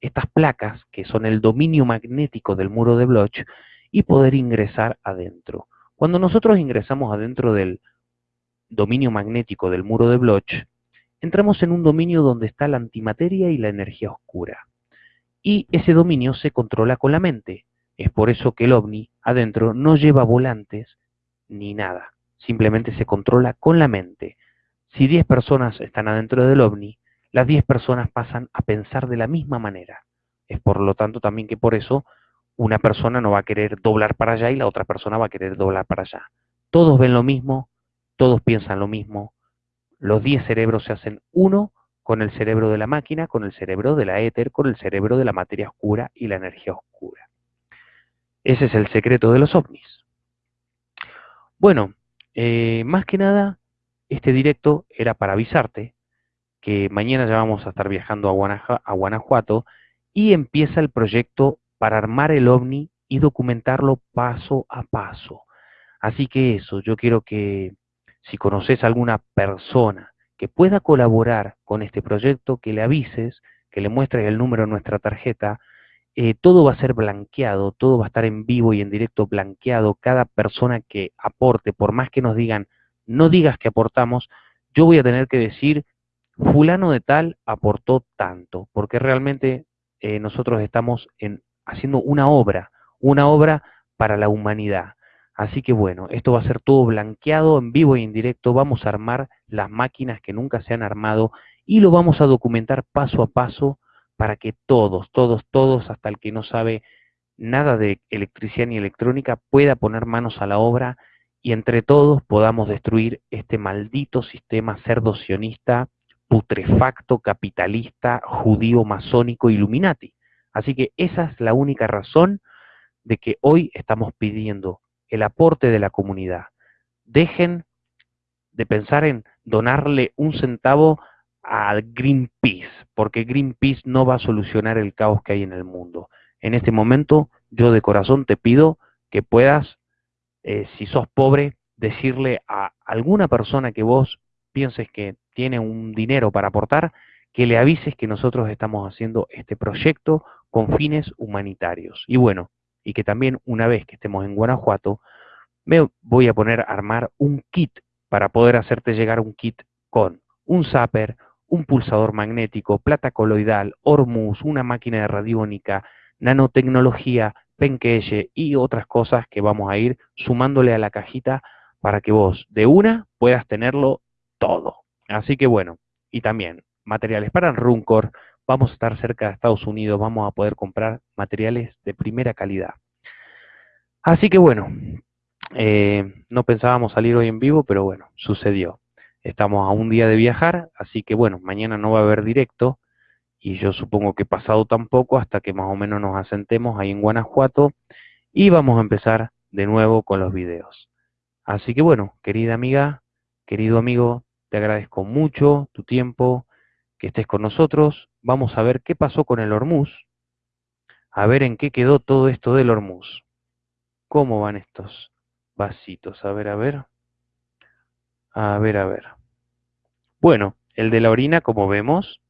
estas placas, que son el dominio magnético del muro de Bloch, y poder ingresar adentro. Cuando nosotros ingresamos adentro del dominio magnético del muro de Bloch, entramos en un dominio donde está la antimateria y la energía oscura. Y ese dominio se controla con la mente. Es por eso que el ovni adentro no lleva volantes ni nada simplemente se controla con la mente. Si 10 personas están adentro del ovni, las 10 personas pasan a pensar de la misma manera. Es por lo tanto también que por eso una persona no va a querer doblar para allá y la otra persona va a querer doblar para allá. Todos ven lo mismo, todos piensan lo mismo. Los 10 cerebros se hacen uno con el cerebro de la máquina, con el cerebro de la éter, con el cerebro de la materia oscura y la energía oscura. Ese es el secreto de los ovnis. Bueno, eh, más que nada, este directo era para avisarte que mañana ya vamos a estar viajando a, a Guanajuato y empieza el proyecto para armar el ovni y documentarlo paso a paso. Así que eso, yo quiero que si conoces a alguna persona que pueda colaborar con este proyecto, que le avises, que le muestres el número de nuestra tarjeta eh, todo va a ser blanqueado, todo va a estar en vivo y en directo blanqueado. Cada persona que aporte, por más que nos digan, no digas que aportamos, yo voy a tener que decir, fulano de tal aportó tanto, porque realmente eh, nosotros estamos en, haciendo una obra, una obra para la humanidad. Así que bueno, esto va a ser todo blanqueado en vivo y en directo. Vamos a armar las máquinas que nunca se han armado y lo vamos a documentar paso a paso para que todos, todos, todos, hasta el que no sabe nada de electricidad ni electrónica, pueda poner manos a la obra y entre todos podamos destruir este maldito sistema cerdo-sionista, putrefacto, capitalista, judío, masónico, illuminati. Así que esa es la única razón de que hoy estamos pidiendo el aporte de la comunidad. Dejen de pensar en donarle un centavo al Greenpeace, porque Greenpeace no va a solucionar el caos que hay en el mundo. En este momento, yo de corazón te pido que puedas, eh, si sos pobre, decirle a alguna persona que vos pienses que tiene un dinero para aportar, que le avises que nosotros estamos haciendo este proyecto con fines humanitarios. Y bueno, y que también una vez que estemos en Guanajuato, me voy a poner a armar un kit para poder hacerte llegar un kit con un zapper, un pulsador magnético, plata coloidal, Hormuz, una máquina de radiónica, nanotecnología, penqueye y otras cosas que vamos a ir sumándole a la cajita para que vos de una puedas tenerlo todo. Así que bueno, y también materiales para el Runcor, vamos a estar cerca de Estados Unidos, vamos a poder comprar materiales de primera calidad. Así que bueno, eh, no pensábamos salir hoy en vivo, pero bueno, sucedió. Estamos a un día de viajar, así que bueno, mañana no va a haber directo y yo supongo que pasado tampoco hasta que más o menos nos asentemos ahí en Guanajuato y vamos a empezar de nuevo con los videos. Así que bueno, querida amiga, querido amigo, te agradezco mucho tu tiempo, que estés con nosotros. Vamos a ver qué pasó con el Hormuz, a ver en qué quedó todo esto del Hormuz. ¿Cómo van estos vasitos? A ver, a ver. A ver, a ver. Bueno, el de la orina, como vemos,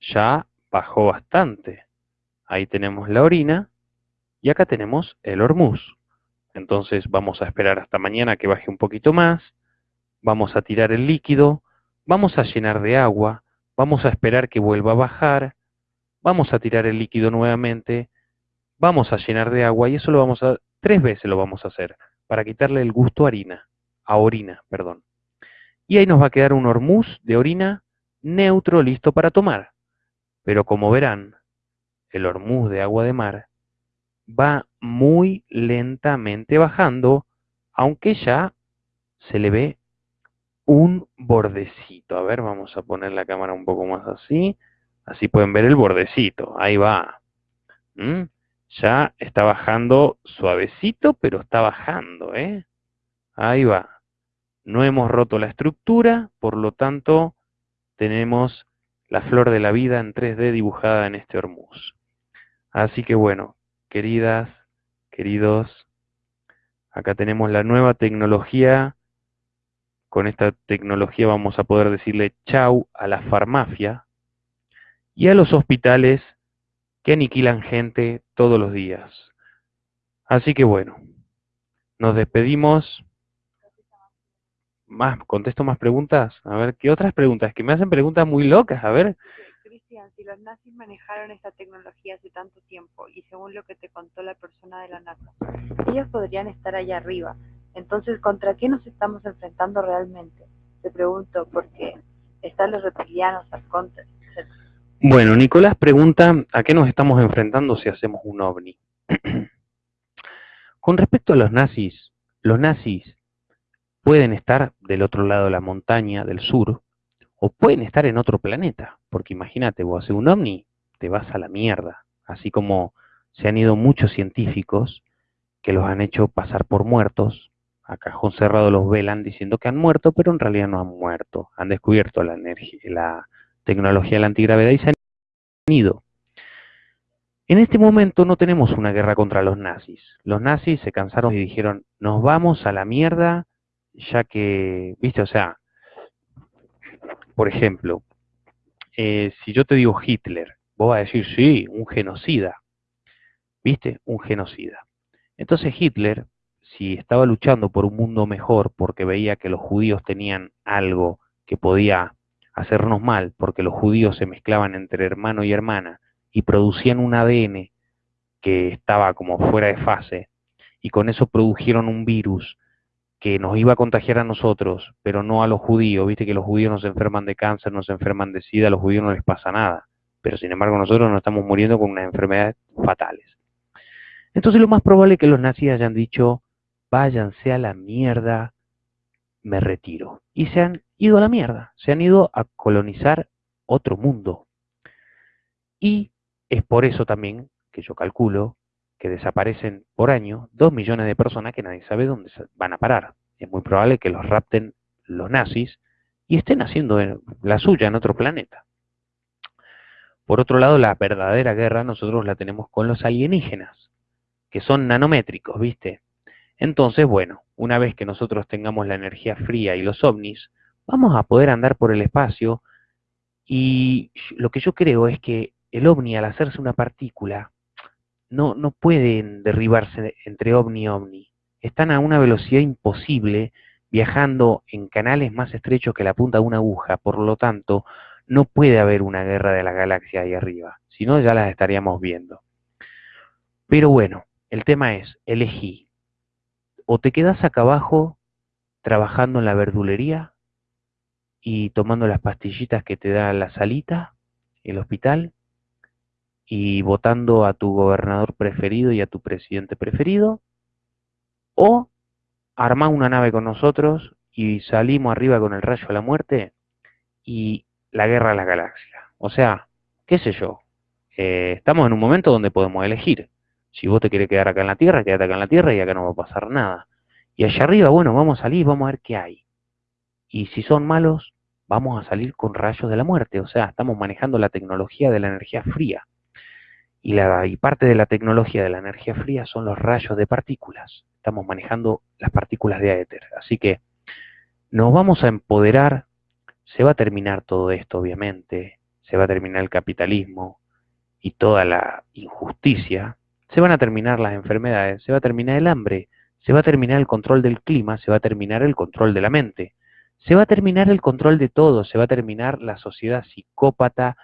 ya bajó bastante. Ahí tenemos la orina y acá tenemos el hormuz. Entonces vamos a esperar hasta mañana que baje un poquito más vamos a tirar el líquido, vamos a llenar de agua, vamos a esperar que vuelva a bajar, vamos a tirar el líquido nuevamente, vamos a llenar de agua y eso lo vamos a, tres veces lo vamos a hacer, para quitarle el gusto a harina, a orina, perdón. Y ahí nos va a quedar un hormuz de orina neutro listo para tomar. Pero como verán, el hormuz de agua de mar va muy lentamente bajando, aunque ya se le ve un bordecito. A ver, vamos a poner la cámara un poco más así. Así pueden ver el bordecito. Ahí va. ¿Mm? Ya está bajando suavecito, pero está bajando, ¿eh? Ahí va. No hemos roto la estructura, por lo tanto, tenemos la flor de la vida en 3D dibujada en este hormuz. Así que bueno, queridas, queridos, acá tenemos la nueva tecnología con esta tecnología vamos a poder decirle chau a la farmacia y a los hospitales que aniquilan gente todos los días. Así que bueno, nos despedimos. Más, contesto más preguntas. A ver, ¿qué otras preguntas? Que me hacen preguntas muy locas, a ver.
Cristian, si los nazis manejaron esta tecnología hace tanto tiempo y según lo que te contó la persona de la NASA, ellos podrían estar allá arriba, entonces, ¿contra qué nos estamos enfrentando realmente? Te pregunto, porque están los reptilianos, arcontes, etc.
Bueno, Nicolás pregunta, ¿a qué nos estamos enfrentando si hacemos un ovni? Con respecto a los nazis, los nazis pueden estar del otro lado de la montaña, del sur, o pueden estar en otro planeta, porque imagínate, vos haces un ovni, te vas a la mierda, así como se han ido muchos científicos que los han hecho pasar por muertos, a cajón cerrado los velan diciendo que han muerto, pero en realidad no han muerto. Han descubierto la, energía, la tecnología de la antigravedad y se han ido. En este momento no tenemos una guerra contra los nazis. Los nazis se cansaron y dijeron, nos vamos a la mierda, ya que, viste, o sea, por ejemplo, eh, si yo te digo Hitler, vos vas a decir, sí, un genocida. ¿Viste? Un genocida. Entonces Hitler si estaba luchando por un mundo mejor porque veía que los judíos tenían algo que podía hacernos mal, porque los judíos se mezclaban entre hermano y hermana y producían un ADN que estaba como fuera de fase, y con eso produjeron un virus que nos iba a contagiar a nosotros, pero no a los judíos. Viste que los judíos no se enferman de cáncer, no se enferman de sida, a los judíos no les pasa nada. Pero sin embargo nosotros nos estamos muriendo con unas enfermedades fatales. Entonces lo más probable es que los nazis hayan dicho, váyanse a la mierda, me retiro. Y se han ido a la mierda, se han ido a colonizar otro mundo. Y es por eso también que yo calculo que desaparecen por año dos millones de personas que nadie sabe dónde van a parar. Es muy probable que los rapten los nazis y estén haciendo la suya en otro planeta. Por otro lado, la verdadera guerra nosotros la tenemos con los alienígenas, que son nanométricos, ¿viste? Entonces, bueno, una vez que nosotros tengamos la energía fría y los ovnis, vamos a poder andar por el espacio y lo que yo creo es que el ovni al hacerse una partícula no, no pueden derribarse entre ovni y ovni. Están a una velocidad imposible, viajando en canales más estrechos que la punta de una aguja, por lo tanto, no puede haber una guerra de la galaxia ahí arriba, si no ya las estaríamos viendo. Pero bueno, el tema es, elegí, o te quedas acá abajo trabajando en la verdulería y tomando las pastillitas que te da la salita, el hospital, y votando a tu gobernador preferido y a tu presidente preferido, o armá una nave con nosotros y salimos arriba con el rayo de la muerte y la guerra de las galaxias. O sea, qué sé yo, eh, estamos en un momento donde podemos elegir. Si vos te querés quedar acá en la Tierra, quédate acá en la Tierra y acá no va a pasar nada. Y allá arriba, bueno, vamos a salir, vamos a ver qué hay. Y si son malos, vamos a salir con rayos de la muerte. O sea, estamos manejando la tecnología de la energía fría. Y, la, y parte de la tecnología de la energía fría son los rayos de partículas. Estamos manejando las partículas de éter. Así que nos vamos a empoderar. Se va a terminar todo esto, obviamente. Se va a terminar el capitalismo y toda la injusticia. Se van a terminar las enfermedades. Se va a terminar el hambre. Se va a terminar el control del clima. Se va a terminar el control de la mente. Se va a terminar el control de todo. Se va a terminar la sociedad psicópata,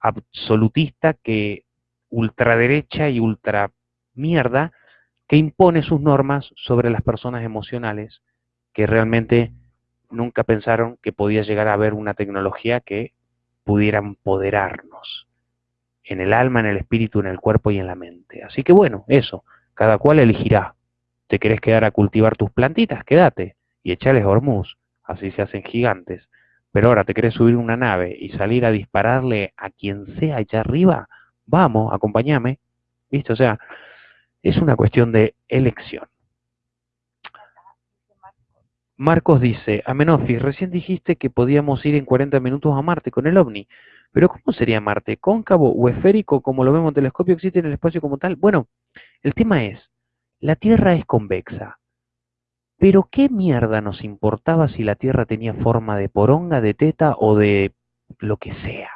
absolutista que ultraderecha y ultra mierda que impone sus normas sobre las personas emocionales que realmente nunca pensaron que podía llegar a haber una tecnología que pudiera empoderarnos en el alma, en el espíritu, en el cuerpo y en la mente. Así que bueno, eso, cada cual elegirá. ¿Te querés quedar a cultivar tus plantitas? Quédate y echales hormuz, así se hacen gigantes. Pero ahora te querés subir una nave y salir a dispararle a quien sea allá arriba, vamos, acompáñame, ¿viste? O sea, es una cuestión de elección. Marcos dice, Amenofis, recién dijiste que podíamos ir en 40 minutos a Marte con el OVNI, pero ¿cómo sería Marte? ¿Cóncavo o esférico como lo vemos en telescopio? ¿Existe en el espacio como tal? Bueno, el tema es, la Tierra es convexa, pero ¿qué mierda nos importaba si la Tierra tenía forma de poronga, de teta o de lo que sea?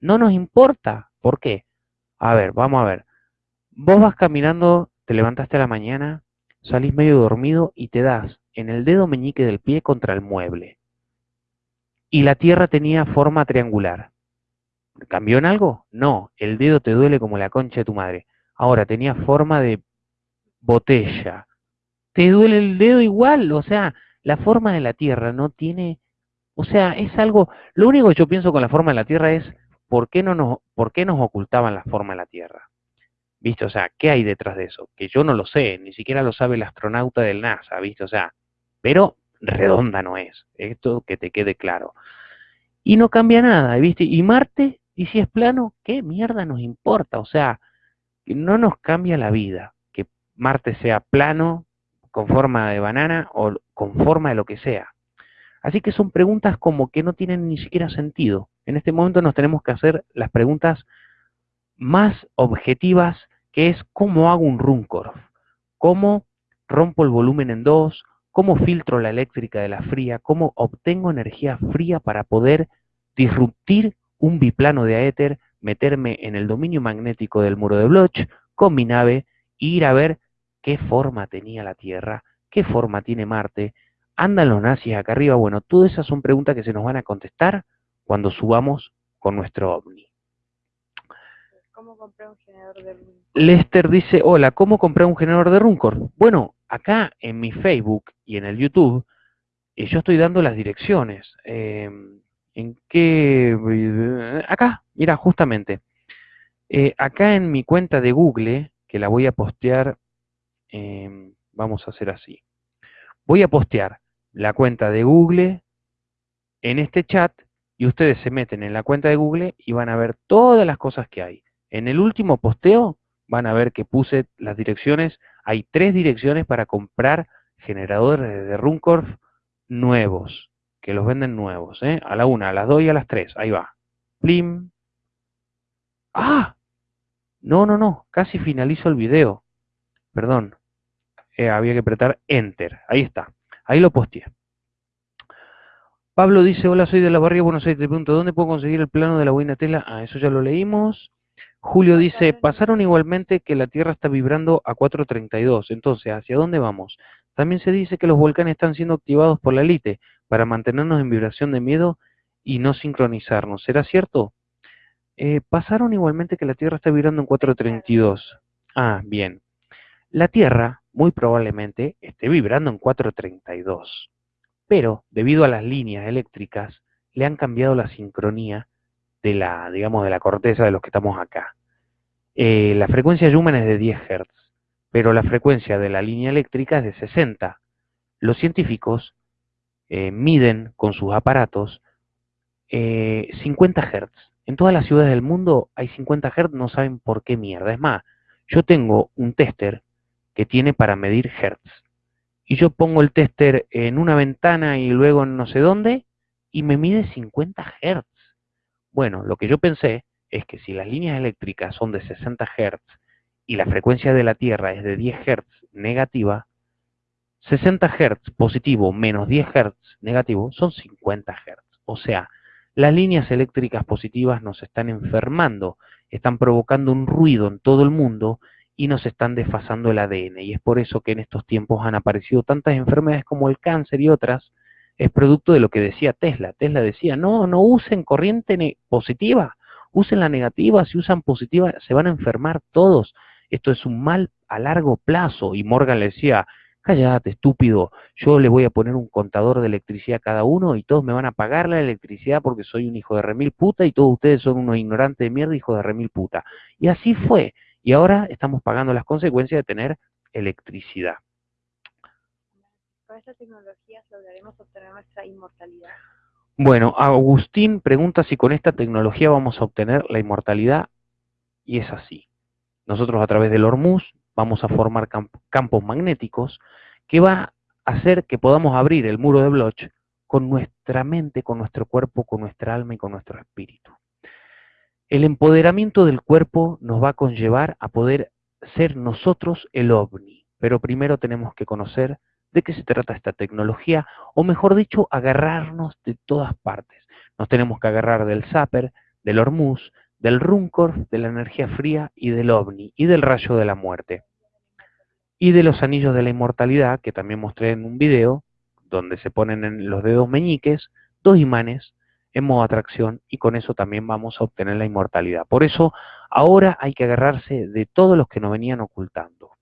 No nos importa. ¿Por qué? A ver, vamos a ver. Vos vas caminando, te levantaste a la mañana, salís medio dormido y te das en el dedo meñique del pie contra el mueble. Y la tierra tenía forma triangular. ¿Cambió en algo? No, el dedo te duele como la concha de tu madre. Ahora tenía forma de botella. Te duele el dedo igual, o sea, la forma de la tierra no tiene, o sea, es algo, lo único que yo pienso con la forma de la tierra es ¿por qué, no nos, ¿por qué nos ocultaban la forma de la Tierra? ¿Viste? O sea, ¿qué hay detrás de eso? Que yo no lo sé, ni siquiera lo sabe el astronauta del NASA, ¿viste? O sea, pero redonda no es, esto que te quede claro. Y no cambia nada, ¿viste? Y Marte, y si es plano, ¿qué mierda nos importa? O sea, no nos cambia la vida que Marte sea plano, con forma de banana o con forma de lo que sea. Así que son preguntas como que no tienen ni siquiera sentido. En este momento nos tenemos que hacer las preguntas más objetivas, que es cómo hago un Runcorf, cómo rompo el volumen en dos, cómo filtro la eléctrica de la fría, cómo obtengo energía fría para poder disruptir un biplano de aéter, meterme en el dominio magnético del muro de Bloch con mi nave e ir a ver qué forma tenía la Tierra, qué forma tiene Marte, andan los nazis acá arriba. Bueno, todas esas son preguntas que se nos van a contestar cuando subamos con nuestro ovni.
¿Cómo comprar un generador de Runcorn?
Lester dice, hola, ¿cómo comprar un generador de Runcorn? Bueno, acá en mi Facebook y en el YouTube, eh, yo estoy dando las direcciones. Eh, ¿En qué? Acá, mira, justamente. Eh, acá en mi cuenta de Google, que la voy a postear, em, vamos a hacer así. Voy a postear la cuenta de Google en este chat y ustedes se meten en la cuenta de Google y van a ver todas las cosas que hay. En el último posteo van a ver que puse las direcciones. Hay tres direcciones para comprar generadores de Runcorf nuevos, que los venden nuevos, ¿eh? A la una, a las dos y a las tres. Ahí va. Plim. ¡Ah! No, no, no. Casi finalizo el video. Perdón. Eh, había que apretar Enter. Ahí está. Ahí lo posteé. Pablo dice, hola, soy de la barrio Buenos Aires. Te pregunto, ¿dónde puedo conseguir el plano de la buena tela? Ah, eso ya lo leímos. Julio dice, pasaron igualmente que la Tierra está vibrando a 4.32. Entonces, ¿hacia dónde vamos? También se dice que los volcanes están siendo activados por la élite para mantenernos en vibración de miedo y no sincronizarnos. ¿Será cierto? Eh, pasaron igualmente que la Tierra está vibrando en 4.32. Ah, bien. La Tierra muy probablemente esté vibrando en 432. Pero, debido a las líneas eléctricas, le han cambiado la sincronía de la, digamos, de la corteza de los que estamos acá. Eh, la frecuencia Yumen es de 10 Hz, pero la frecuencia de la línea eléctrica es de 60. Los científicos eh, miden con sus aparatos 50 eh, Hz. En todas las ciudades del mundo hay 50 Hz, no saben por qué mierda. Es más, yo tengo un tester que tiene para medir hertz. Y yo pongo el tester en una ventana y luego en no sé dónde y me mide 50 hertz. Bueno, lo que yo pensé es que si las líneas eléctricas son de 60 hertz y la frecuencia de la Tierra es de 10 hertz negativa, 60 hertz positivo menos 10 hertz negativo son 50 hertz. O sea, las líneas eléctricas positivas nos están enfermando, están provocando un ruido en todo el mundo y nos están desfasando el ADN. Y es por eso que en estos tiempos han aparecido tantas enfermedades como el cáncer y otras. Es producto de lo que decía Tesla. Tesla decía, no, no usen corriente positiva, usen la negativa, si usan positiva se van a enfermar todos. Esto es un mal a largo plazo. Y Morgan le decía, cállate, estúpido, yo le voy a poner un contador de electricidad a cada uno y todos me van a pagar la electricidad porque soy un hijo de remil puta y todos ustedes son unos ignorantes de mierda, hijos de remil puta. Y así fue. Y ahora estamos pagando las consecuencias de tener electricidad.
¿Con estas tecnologías lograremos obtener nuestra inmortalidad?
Bueno, Agustín pregunta si con esta tecnología vamos a obtener la inmortalidad y es así. Nosotros a través del Hormuz vamos a formar campos magnéticos que va a hacer que podamos abrir el muro de Bloch con nuestra mente, con nuestro cuerpo, con nuestra alma y con nuestro espíritu. El empoderamiento del cuerpo nos va a conllevar a poder ser nosotros el ovni, pero primero tenemos que conocer de qué se trata esta tecnología, o mejor dicho, agarrarnos de todas partes. Nos tenemos que agarrar del Zapper, del Hormuz, del Runcor, de la energía fría y del ovni, y del rayo de la muerte. Y de los anillos de la inmortalidad, que también mostré en un video, donde se ponen en los dedos meñiques dos imanes en modo atracción y con eso también vamos a obtener la inmortalidad. Por eso ahora hay que agarrarse de todos los que nos venían ocultando.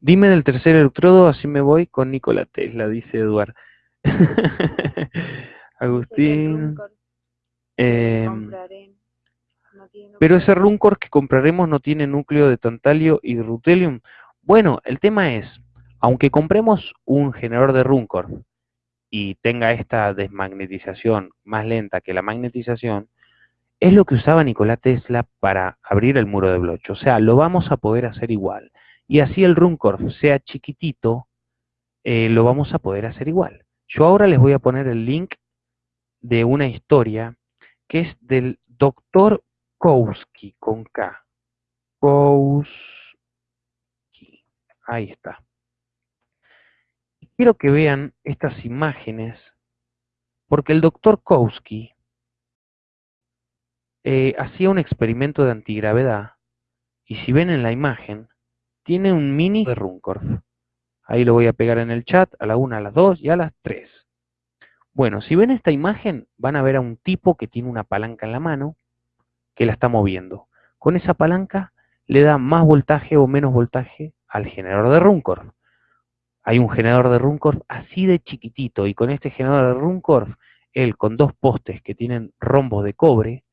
Dime del tercer electrodo, así me voy con Nikola Tesla, dice Eduard. Agustín. Em, pero ese Runcor que compraremos no tiene núcleo de tantalio y de rutelium. Bueno, el tema es, aunque compremos un generador de Runcor y tenga esta desmagnetización más lenta que la magnetización, es lo que usaba Nikola Tesla para abrir el muro de Bloch. O sea, lo vamos a poder hacer igual. Y así el Runcor sea chiquitito, eh, lo vamos a poder hacer igual. Yo ahora les voy a poner el link de una historia que es del doctor Kowski con K. Kowski. Ahí está quiero que vean estas imágenes, porque el doctor Kowski eh, hacía un experimento de antigravedad, y si ven en la imagen, tiene un mini de Runcorf. Ahí lo voy a pegar en el chat a la 1, a las 2 y a las 3. Bueno, si ven esta imagen, van a ver a un tipo que tiene una palanca en la mano, que la está moviendo. Con esa palanca le da más voltaje o menos voltaje al generador de Runcorf. Hay un generador de Runcorf así de chiquitito y con este generador de Runcorf, él con dos postes que tienen rombos de cobre,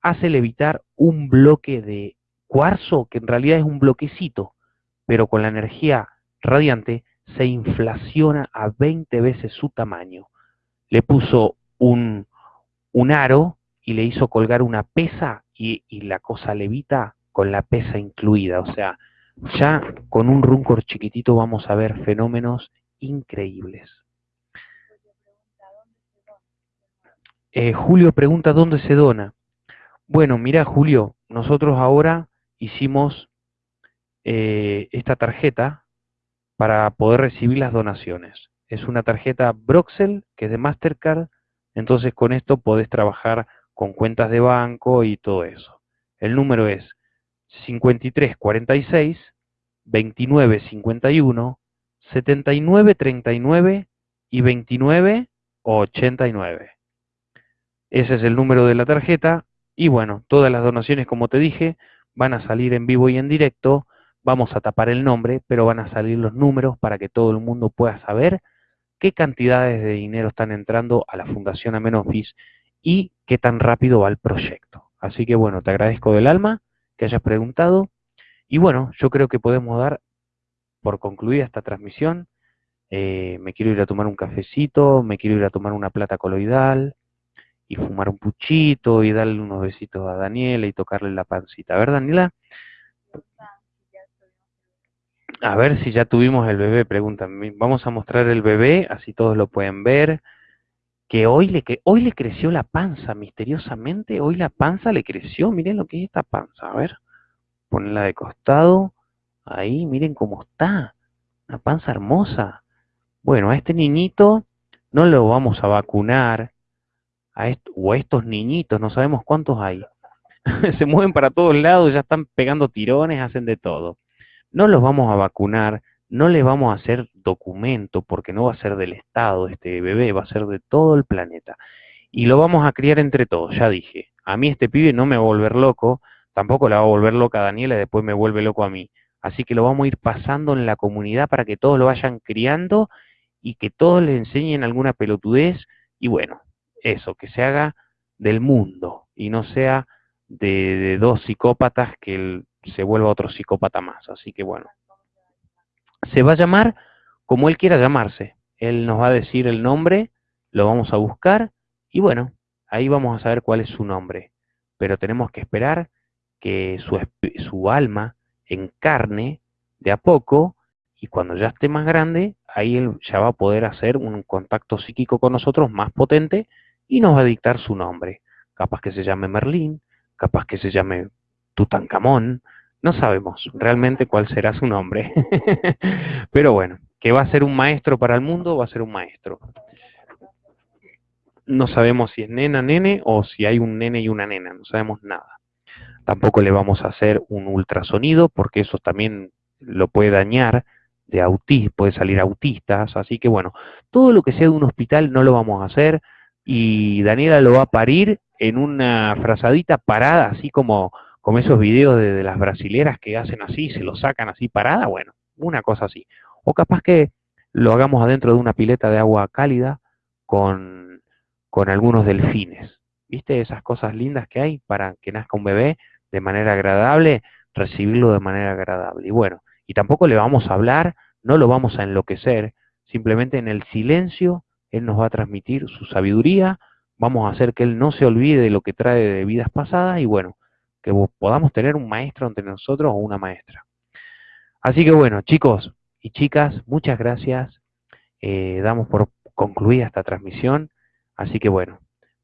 hace levitar un bloque de cuarzo que en realidad es un bloquecito, pero con la energía radiante se inflaciona a 20 veces su tamaño. Le puso un, un aro y le hizo colgar una pesa y, la cosa levita con la pesa incluida. O sea, ya con un runcor chiquitito vamos a ver fenómenos increíbles. Eh, Julio pregunta dónde se dona. Bueno, mira Julio, nosotros ahora hicimos eh, esta tarjeta para poder recibir las donaciones. Es una tarjeta Broxel que es de Mastercard, entonces con esto podés trabajar con cuentas de banco y todo eso. El número es 5346 2951 7939 y 2989. Ese es el número de la tarjeta y bueno, todas las donaciones como te dije van a salir en vivo y en directo. Vamos a tapar el nombre, pero van a salir los números para que todo el mundo pueda saber qué cantidades de dinero están entrando a la Fundación Amenofis y qué tan rápido va el proyecto. Así que bueno, te agradezco del alma que hayas preguntado. Y bueno, yo creo que podemos dar por concluida esta transmisión. Eh, me quiero ir a tomar un cafecito, me quiero ir a tomar una plata coloidal y fumar un puchito y darle unos besitos a Daniela y tocarle la pancita. A ver, Daniela. A ver si ya tuvimos el bebé, preguntan. Vamos a mostrar el bebé, así todos lo pueden ver que hoy le, que hoy le creció la panza, misteriosamente, hoy la panza le creció, miren lo que es esta panza, a ver, ponela de costado, ahí, miren cómo está, una panza hermosa. Bueno, a este niñito no lo vamos a vacunar, o a estos niñitos, no sabemos cuántos hay. Se mueven para todos lados, ya están pegando tirones, hacen de todo. No los vamos a vacunar, no le vamos a hacer documento porque no va a ser del Estado este bebé, va a ser de todo el planeta. Y lo vamos a criar entre todos, ya dije. A mí este pibe no me va a volver loco, tampoco la va a volver loca a Daniela y después me vuelve loco a mí. Así que lo vamos a ir pasando en la comunidad para que todos lo vayan criando y que todos le enseñen alguna pelotudez y bueno, eso, que se haga del mundo y no sea de, dos psicópatas que se vuelva otro psicópata más. Así que bueno, se va a llamar como él quiera llamarse. Él nos va a decir el nombre, lo vamos a buscar y bueno, ahí vamos a saber cuál es su nombre. Pero tenemos que esperar que su, su alma encarne de a poco y cuando ya esté más grande, ahí él ya va a poder hacer un contacto psíquico con nosotros más potente y nos va a dictar su nombre. Capaz que se llame Merlín, capaz que se llame Tutankamón, no sabemos realmente cuál será su nombre. Pero bueno, que va a ser un maestro para el mundo, va a ser un maestro. No sabemos si es nena, nene o si hay un nene y una nena, no sabemos nada. Tampoco le vamos a hacer un ultrasonido porque eso también lo puede dañar de autismo, puede salir autistas, así que bueno, todo lo que sea de un hospital no lo vamos a hacer y Daniela lo va a parir en una frazadita parada, así como como esos videos de, las brasileras que hacen así, se lo sacan así parada, bueno, una cosa así. O capaz que lo hagamos adentro de una pileta de agua cálida con, con algunos delfines. ¿Viste esas cosas lindas que hay para que nazca un bebé de manera agradable, recibirlo de manera agradable? Y bueno, y tampoco le vamos a hablar, no lo vamos a enloquecer, simplemente en el silencio Él nos va a transmitir su sabiduría, vamos a hacer que Él no se olvide de lo que trae de vidas pasadas y bueno, podamos tener un maestro entre nosotros o una maestra. Así que bueno, chicos y chicas, muchas gracias. Eh, damos por concluida esta transmisión. Así que bueno,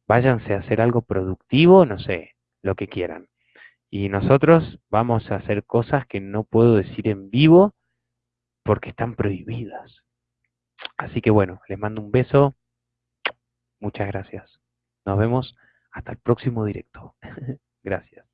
váyanse a hacer algo productivo, no sé, lo que quieran. Y nosotros vamos a hacer cosas que no puedo decir en vivo porque están prohibidas. Así que bueno, les mando un beso. Muchas gracias. Nos vemos hasta el próximo directo. gracias.